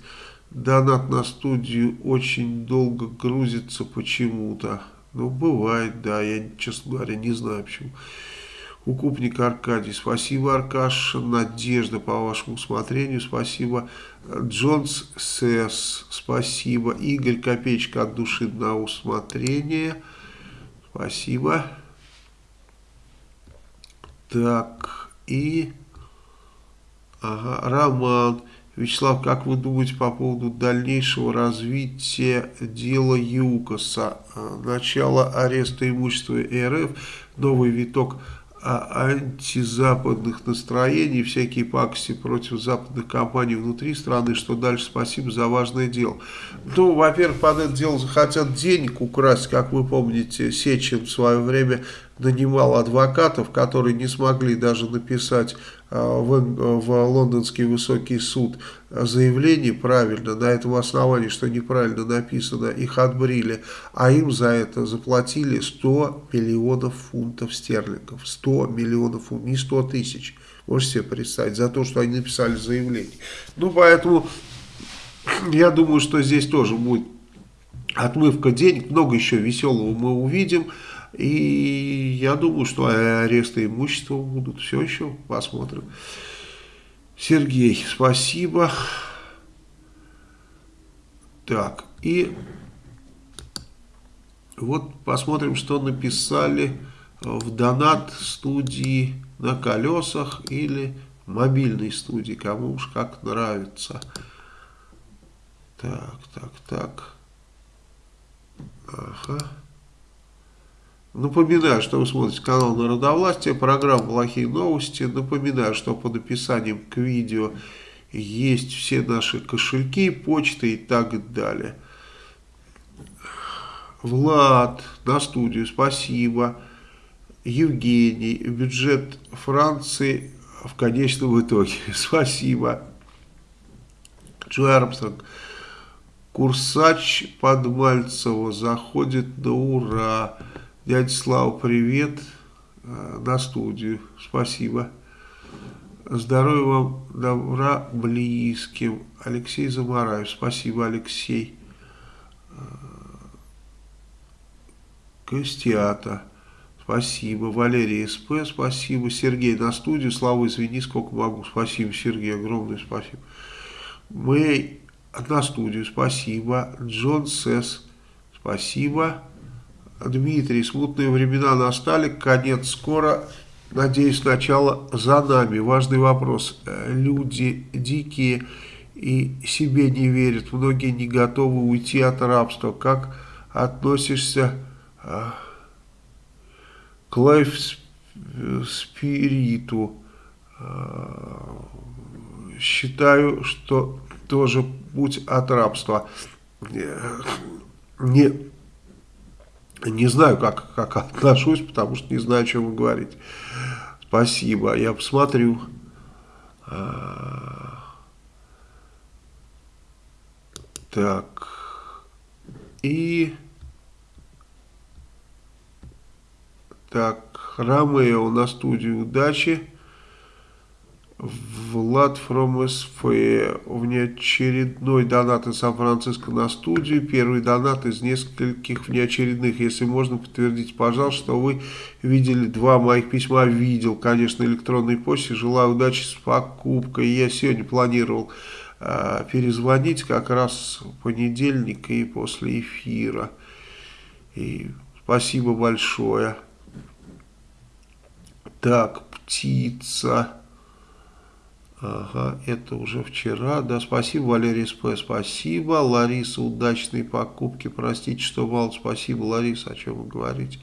Донат на студию очень долго грузится почему-то. Ну, бывает, да, я, честно говоря, не знаю почему. Укупник Аркадий, спасибо, Аркаш. Надежда по вашему усмотрению, спасибо. Джонс Сэс, спасибо. Игорь Копеечка от души на усмотрение. Спасибо. Так, и... Ага, Роман. Вячеслав, как вы думаете по поводу дальнейшего развития дела ЮКОСа? Начало ареста имущества РФ, новый виток антизападных настроений, всякие пакости против западных компаний внутри страны, что дальше спасибо за важное дело. Ну, во-первых, под это дело захотят денег украсть, как вы помните, Сечин в свое время нанимал адвокатов, которые не смогли даже написать а, в, в лондонский высокий суд заявление правильно, на этом основании, что неправильно написано, их отбрили, а им за это заплатили 100 миллионов фунтов стерлингов, 100 миллионов фунтов, не 100 тысяч, можете себе представить, за то, что они написали заявление. Ну, поэтому я думаю, что здесь тоже будет отмывка денег, много еще веселого мы увидим, и я думаю, что аресты имущества будут. Все еще посмотрим. Сергей, спасибо. Так, и вот посмотрим, что написали в донат студии на колесах или мобильной студии, кому уж как нравится. Так, так, так. Ага. Напоминаю, что вы смотрите канал Народовластия, программа «Плохие новости». Напоминаю, что под описанием к видео есть все наши кошельки, почты и так далее. Влад, на студию, спасибо. Евгений, бюджет Франции в конечном итоге, спасибо. Джо Армстронг, Курсач Подмальцева заходит на ура. Дядя Слава, привет э, на студию. Спасибо. Здоровья вам, добра близким. Алексей Замараев. Спасибо, Алексей. Э, Костята. Спасибо. Валерий СП. Спасибо. Сергей на студию. Слава, извини, сколько могу. Спасибо, Сергей. Огромное спасибо. Мэй на студию. Спасибо. Джон Сесс. Спасибо. Дмитрий, смутные времена настали, конец скоро, надеюсь, начало за нами. Важный вопрос. Люди дикие и себе не верят, многие не готовы уйти от рабства. Как относишься а, к лайф-спириту? А, считаю, что тоже путь от рабства. Не, не знаю, как, как отношусь, потому что не знаю, о чем вы говорите. Спасибо, я посмотрю. А, так. И... Так, Ромео на студии удачи. Влад from SFE. У меня очередной донат из Сан-Франциско на студию. Первый донат из нескольких внеочередных. Если можно, подтвердите, пожалуйста, что вы видели два моих письма. Видел, конечно, электронной почте. Желаю удачи с покупкой. Я сегодня планировал э, перезвонить как раз в понедельник и после эфира. И спасибо большое. Так, птица. Ага, это уже вчера. Да, спасибо, Валерий СП, спасибо. Лариса, удачные покупки. Простите, что мало. Спасибо, Лариса, о чем вы говорите.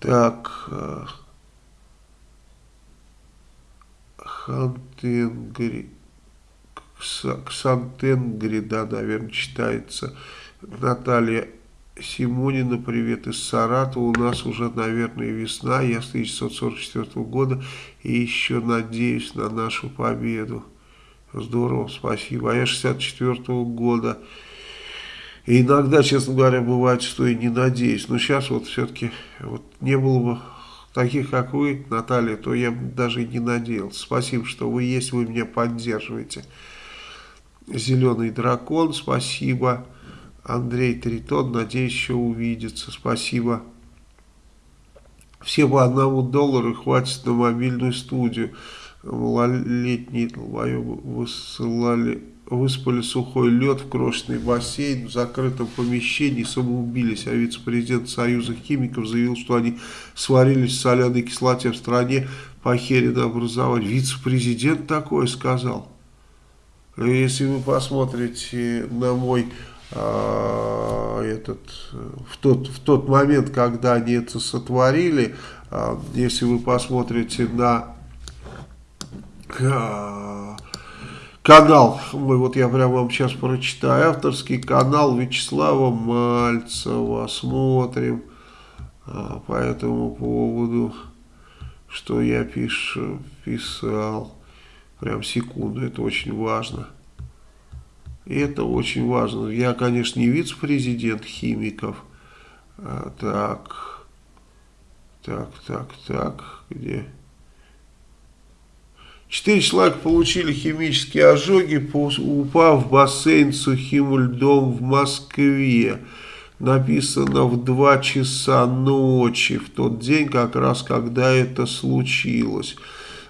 Так. Э, Хантенгри. Ксантенгри, да, наверное, читается. Наталья Симонина, привет из Саратова. У нас уже, наверное, весна. Я с 1944 года и еще надеюсь на нашу победу. Здорово, спасибо. А я 64 -го года. И иногда, честно говоря, бывает, что и не надеюсь. Но сейчас вот все-таки вот не было бы таких, как вы, Наталья, то я даже и не надеялся. Спасибо, что вы есть, вы меня поддерживаете. Зеленый дракон, спасибо. Андрей Тритон, надеюсь, еще увидится. Спасибо. Все по одному доллару хватит на мобильную студию. Малолетние высылали, выспали сухой лед в крошечный бассейн в закрытом помещении, самоубились. А вице-президент Союза химиков заявил, что они сварились в соляной кислоте в стране похерено образовать. Вице-президент такое сказал. Если вы посмотрите на мой этот, в, тот, в тот момент, когда они это сотворили, а, если вы посмотрите на а, канал, мы, вот я прямо вам сейчас прочитаю, авторский канал Вячеслава Мальцева, смотрим по этому поводу, что я пишу, писал, прям секунду, это очень важно. Это очень важно. Я, конечно, не вице-президент химиков. А, так, так, так, так, где? Четыре человека получили химические ожоги, упав в бассейн с сухим льдом в Москве. Написано в 2 часа ночи, в тот день, как раз когда это случилось.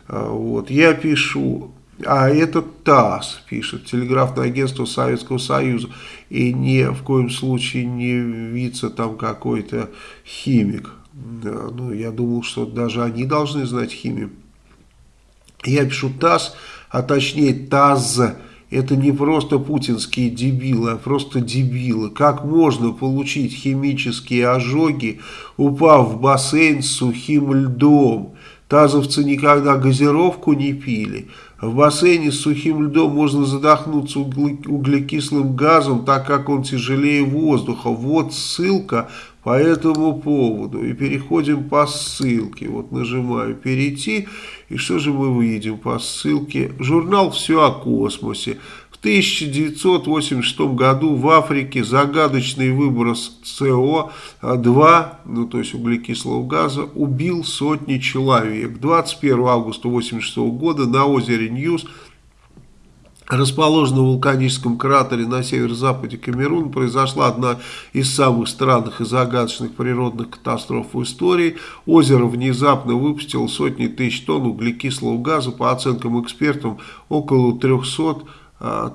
А, вот. Я пишу, а это ТАСС пишет, телеграфное агентство Советского Союза, и ни в коем случае не вице там какой-то химик. Да, ну, я думал, что даже они должны знать химию. Я пишу ТАСС, а точнее ТАЗ, это не просто путинские дебилы, а просто дебилы. Как можно получить химические ожоги, упав в бассейн с сухим льдом? Тазовцы никогда газировку не пили. В бассейне с сухим льдом можно задохнуться углекислым газом, так как он тяжелее воздуха. Вот ссылка по этому поводу. И переходим по ссылке. Вот нажимаю «Перейти». И что же мы увидим по ссылке? Журнал «Все о космосе». В 1986 году в Африке загадочный выброс СО2, ну то есть углекислого газа, убил сотни человек. 21 августа 1986 года на озере Ньос расположенном вулканическом кратере на северо-западе Камеруна, произошла одна из самых странных и загадочных природных катастроф в истории. Озеро внезапно выпустило сотни тысяч тонн углекислого газа, по оценкам экспертов, около 300 а,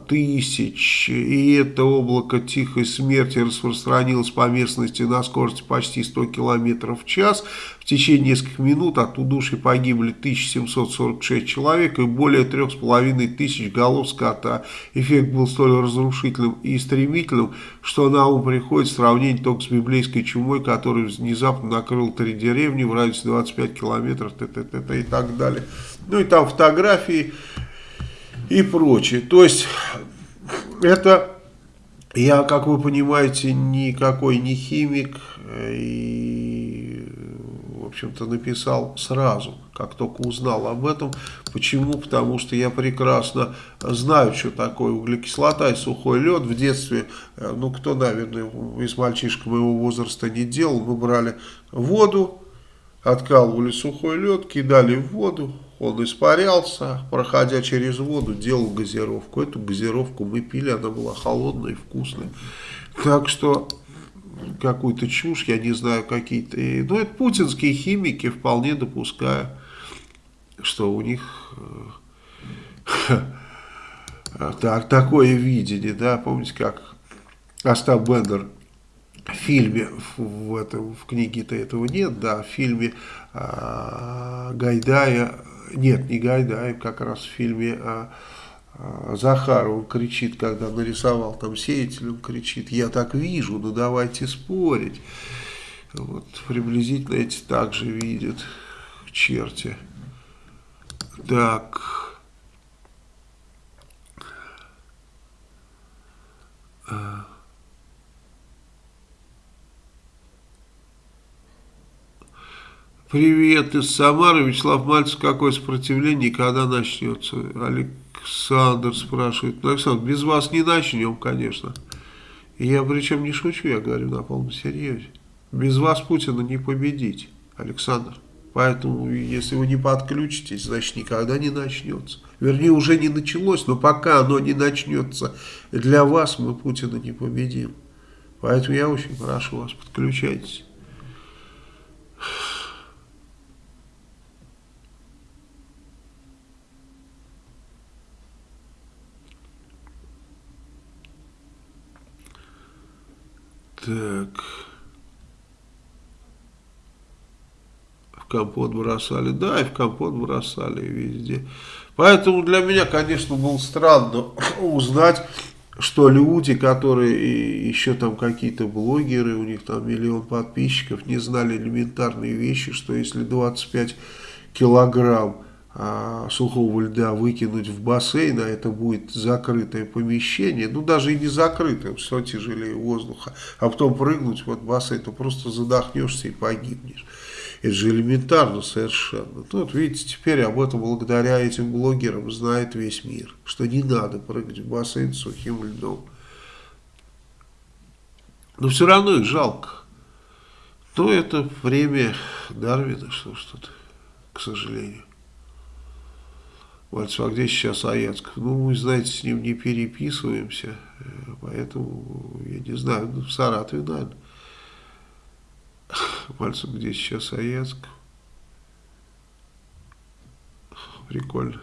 тысяч, и это облако тихой смерти распространилось по местности на скорости почти 100 км в час. В течение нескольких минут от удушья погибли 1746 человек и более 3500 голов скота. Эффект был столь разрушительным и стремительным, что на ум приходит сравнение только с библейской чумой, которая внезапно накрыла три деревни в радиусе 25 километров т -т -т -т и так далее. Ну и там фотографии и прочее. То есть это, я, как вы понимаете, никакой не химик и, в общем-то, написал сразу, как только узнал об этом. Почему? Потому что я прекрасно знаю, что такое углекислота и сухой лед. В детстве, э, ну, кто, наверное, из мальчишек моего возраста не делал, мы брали воду, откалывали сухой лед, кидали в воду, он испарялся, проходя через воду, делал газировку. Эту газировку мы пили, она была холодная и вкусная. Так что какую-то чушь, я не знаю, какие-то... Ну, это путинские химики, вполне допускаю, что у них э, так, такое видение, да, помните, как Остап Бендер в фильме, в, этом, в книге-то этого нет, да, в фильме э, Гайдая нет, не Гайдаев, как раз в фильме а, а, Захар, он кричит, когда нарисовал там сеятель, он кричит, я так вижу, ну давайте спорить. Вот, приблизительно эти также видят черти. Так. А. Привет из Самары. Вячеслав Мальцев, какое сопротивление, когда начнется? Александр спрашивает. Ну, Александр, без вас не начнем, конечно. И я причем не шучу, я говорю на полном серьезе. Без вас Путина не победить, Александр. Поэтому, если вы не подключитесь, значит, никогда не начнется. Вернее, уже не началось, но пока оно не начнется, для вас мы Путина не победим. Поэтому я очень прошу вас, подключайтесь. Так. В компот бросали. Да, и в компот бросали везде. Поэтому для меня, конечно, было странно узнать, что люди, которые еще там какие-то блогеры, у них там миллион подписчиков, не знали элементарные вещи, что если 25 килограмм сухого льда выкинуть в бассейн, а это будет закрытое помещение, ну даже и не закрытое, все тяжелее воздуха, а потом прыгнуть в этот бассейн, то просто задохнешься и погибнешь. Это же элементарно совершенно. Ну, вот видите, теперь об этом благодаря этим блогерам знает весь мир, что не надо прыгать в бассейн с сухим льдом. Но все равно их жалко. Но это время Дарвина, что тут, к сожалению. Мальцев, а где сейчас Аяцков? Ну, мы, знаете, с ним не переписываемся, э, поэтому, я не знаю, ну, в Саратове, наверное. Мальцев, где сейчас Аяцков? Прикольно.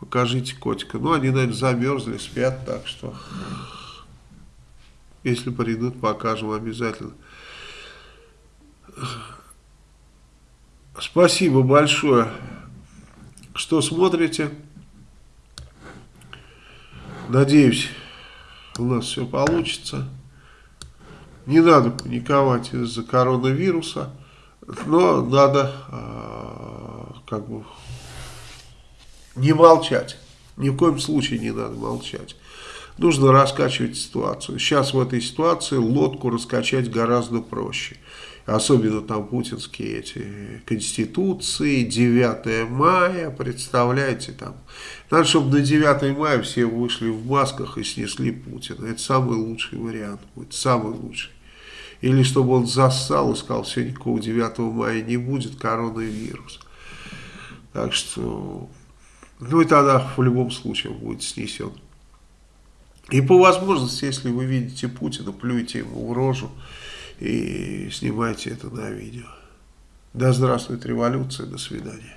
Покажите котика. Ну, они, наверное, замерзли, спят, так что, если придут, покажем обязательно. Спасибо большое что смотрите. Надеюсь, у нас все получится. Не надо паниковать из-за коронавируса, но надо э, как бы не молчать. Ни в коем случае не надо молчать. Нужно раскачивать ситуацию. Сейчас в этой ситуации лодку раскачать гораздо проще особенно там путинские эти конституции, 9 мая, представляете, там, надо, чтобы на 9 мая все вышли в масках и снесли Путина, это самый лучший вариант будет, самый лучший. Или чтобы он зассал и сказал, все, никакого 9 мая не будет, коронавирус. Так что, ну и тогда в любом случае будет снесен. И по возможности, если вы видите Путина, плюйте ему в рожу, и снимайте это на видео. Да здравствует революция, до свидания.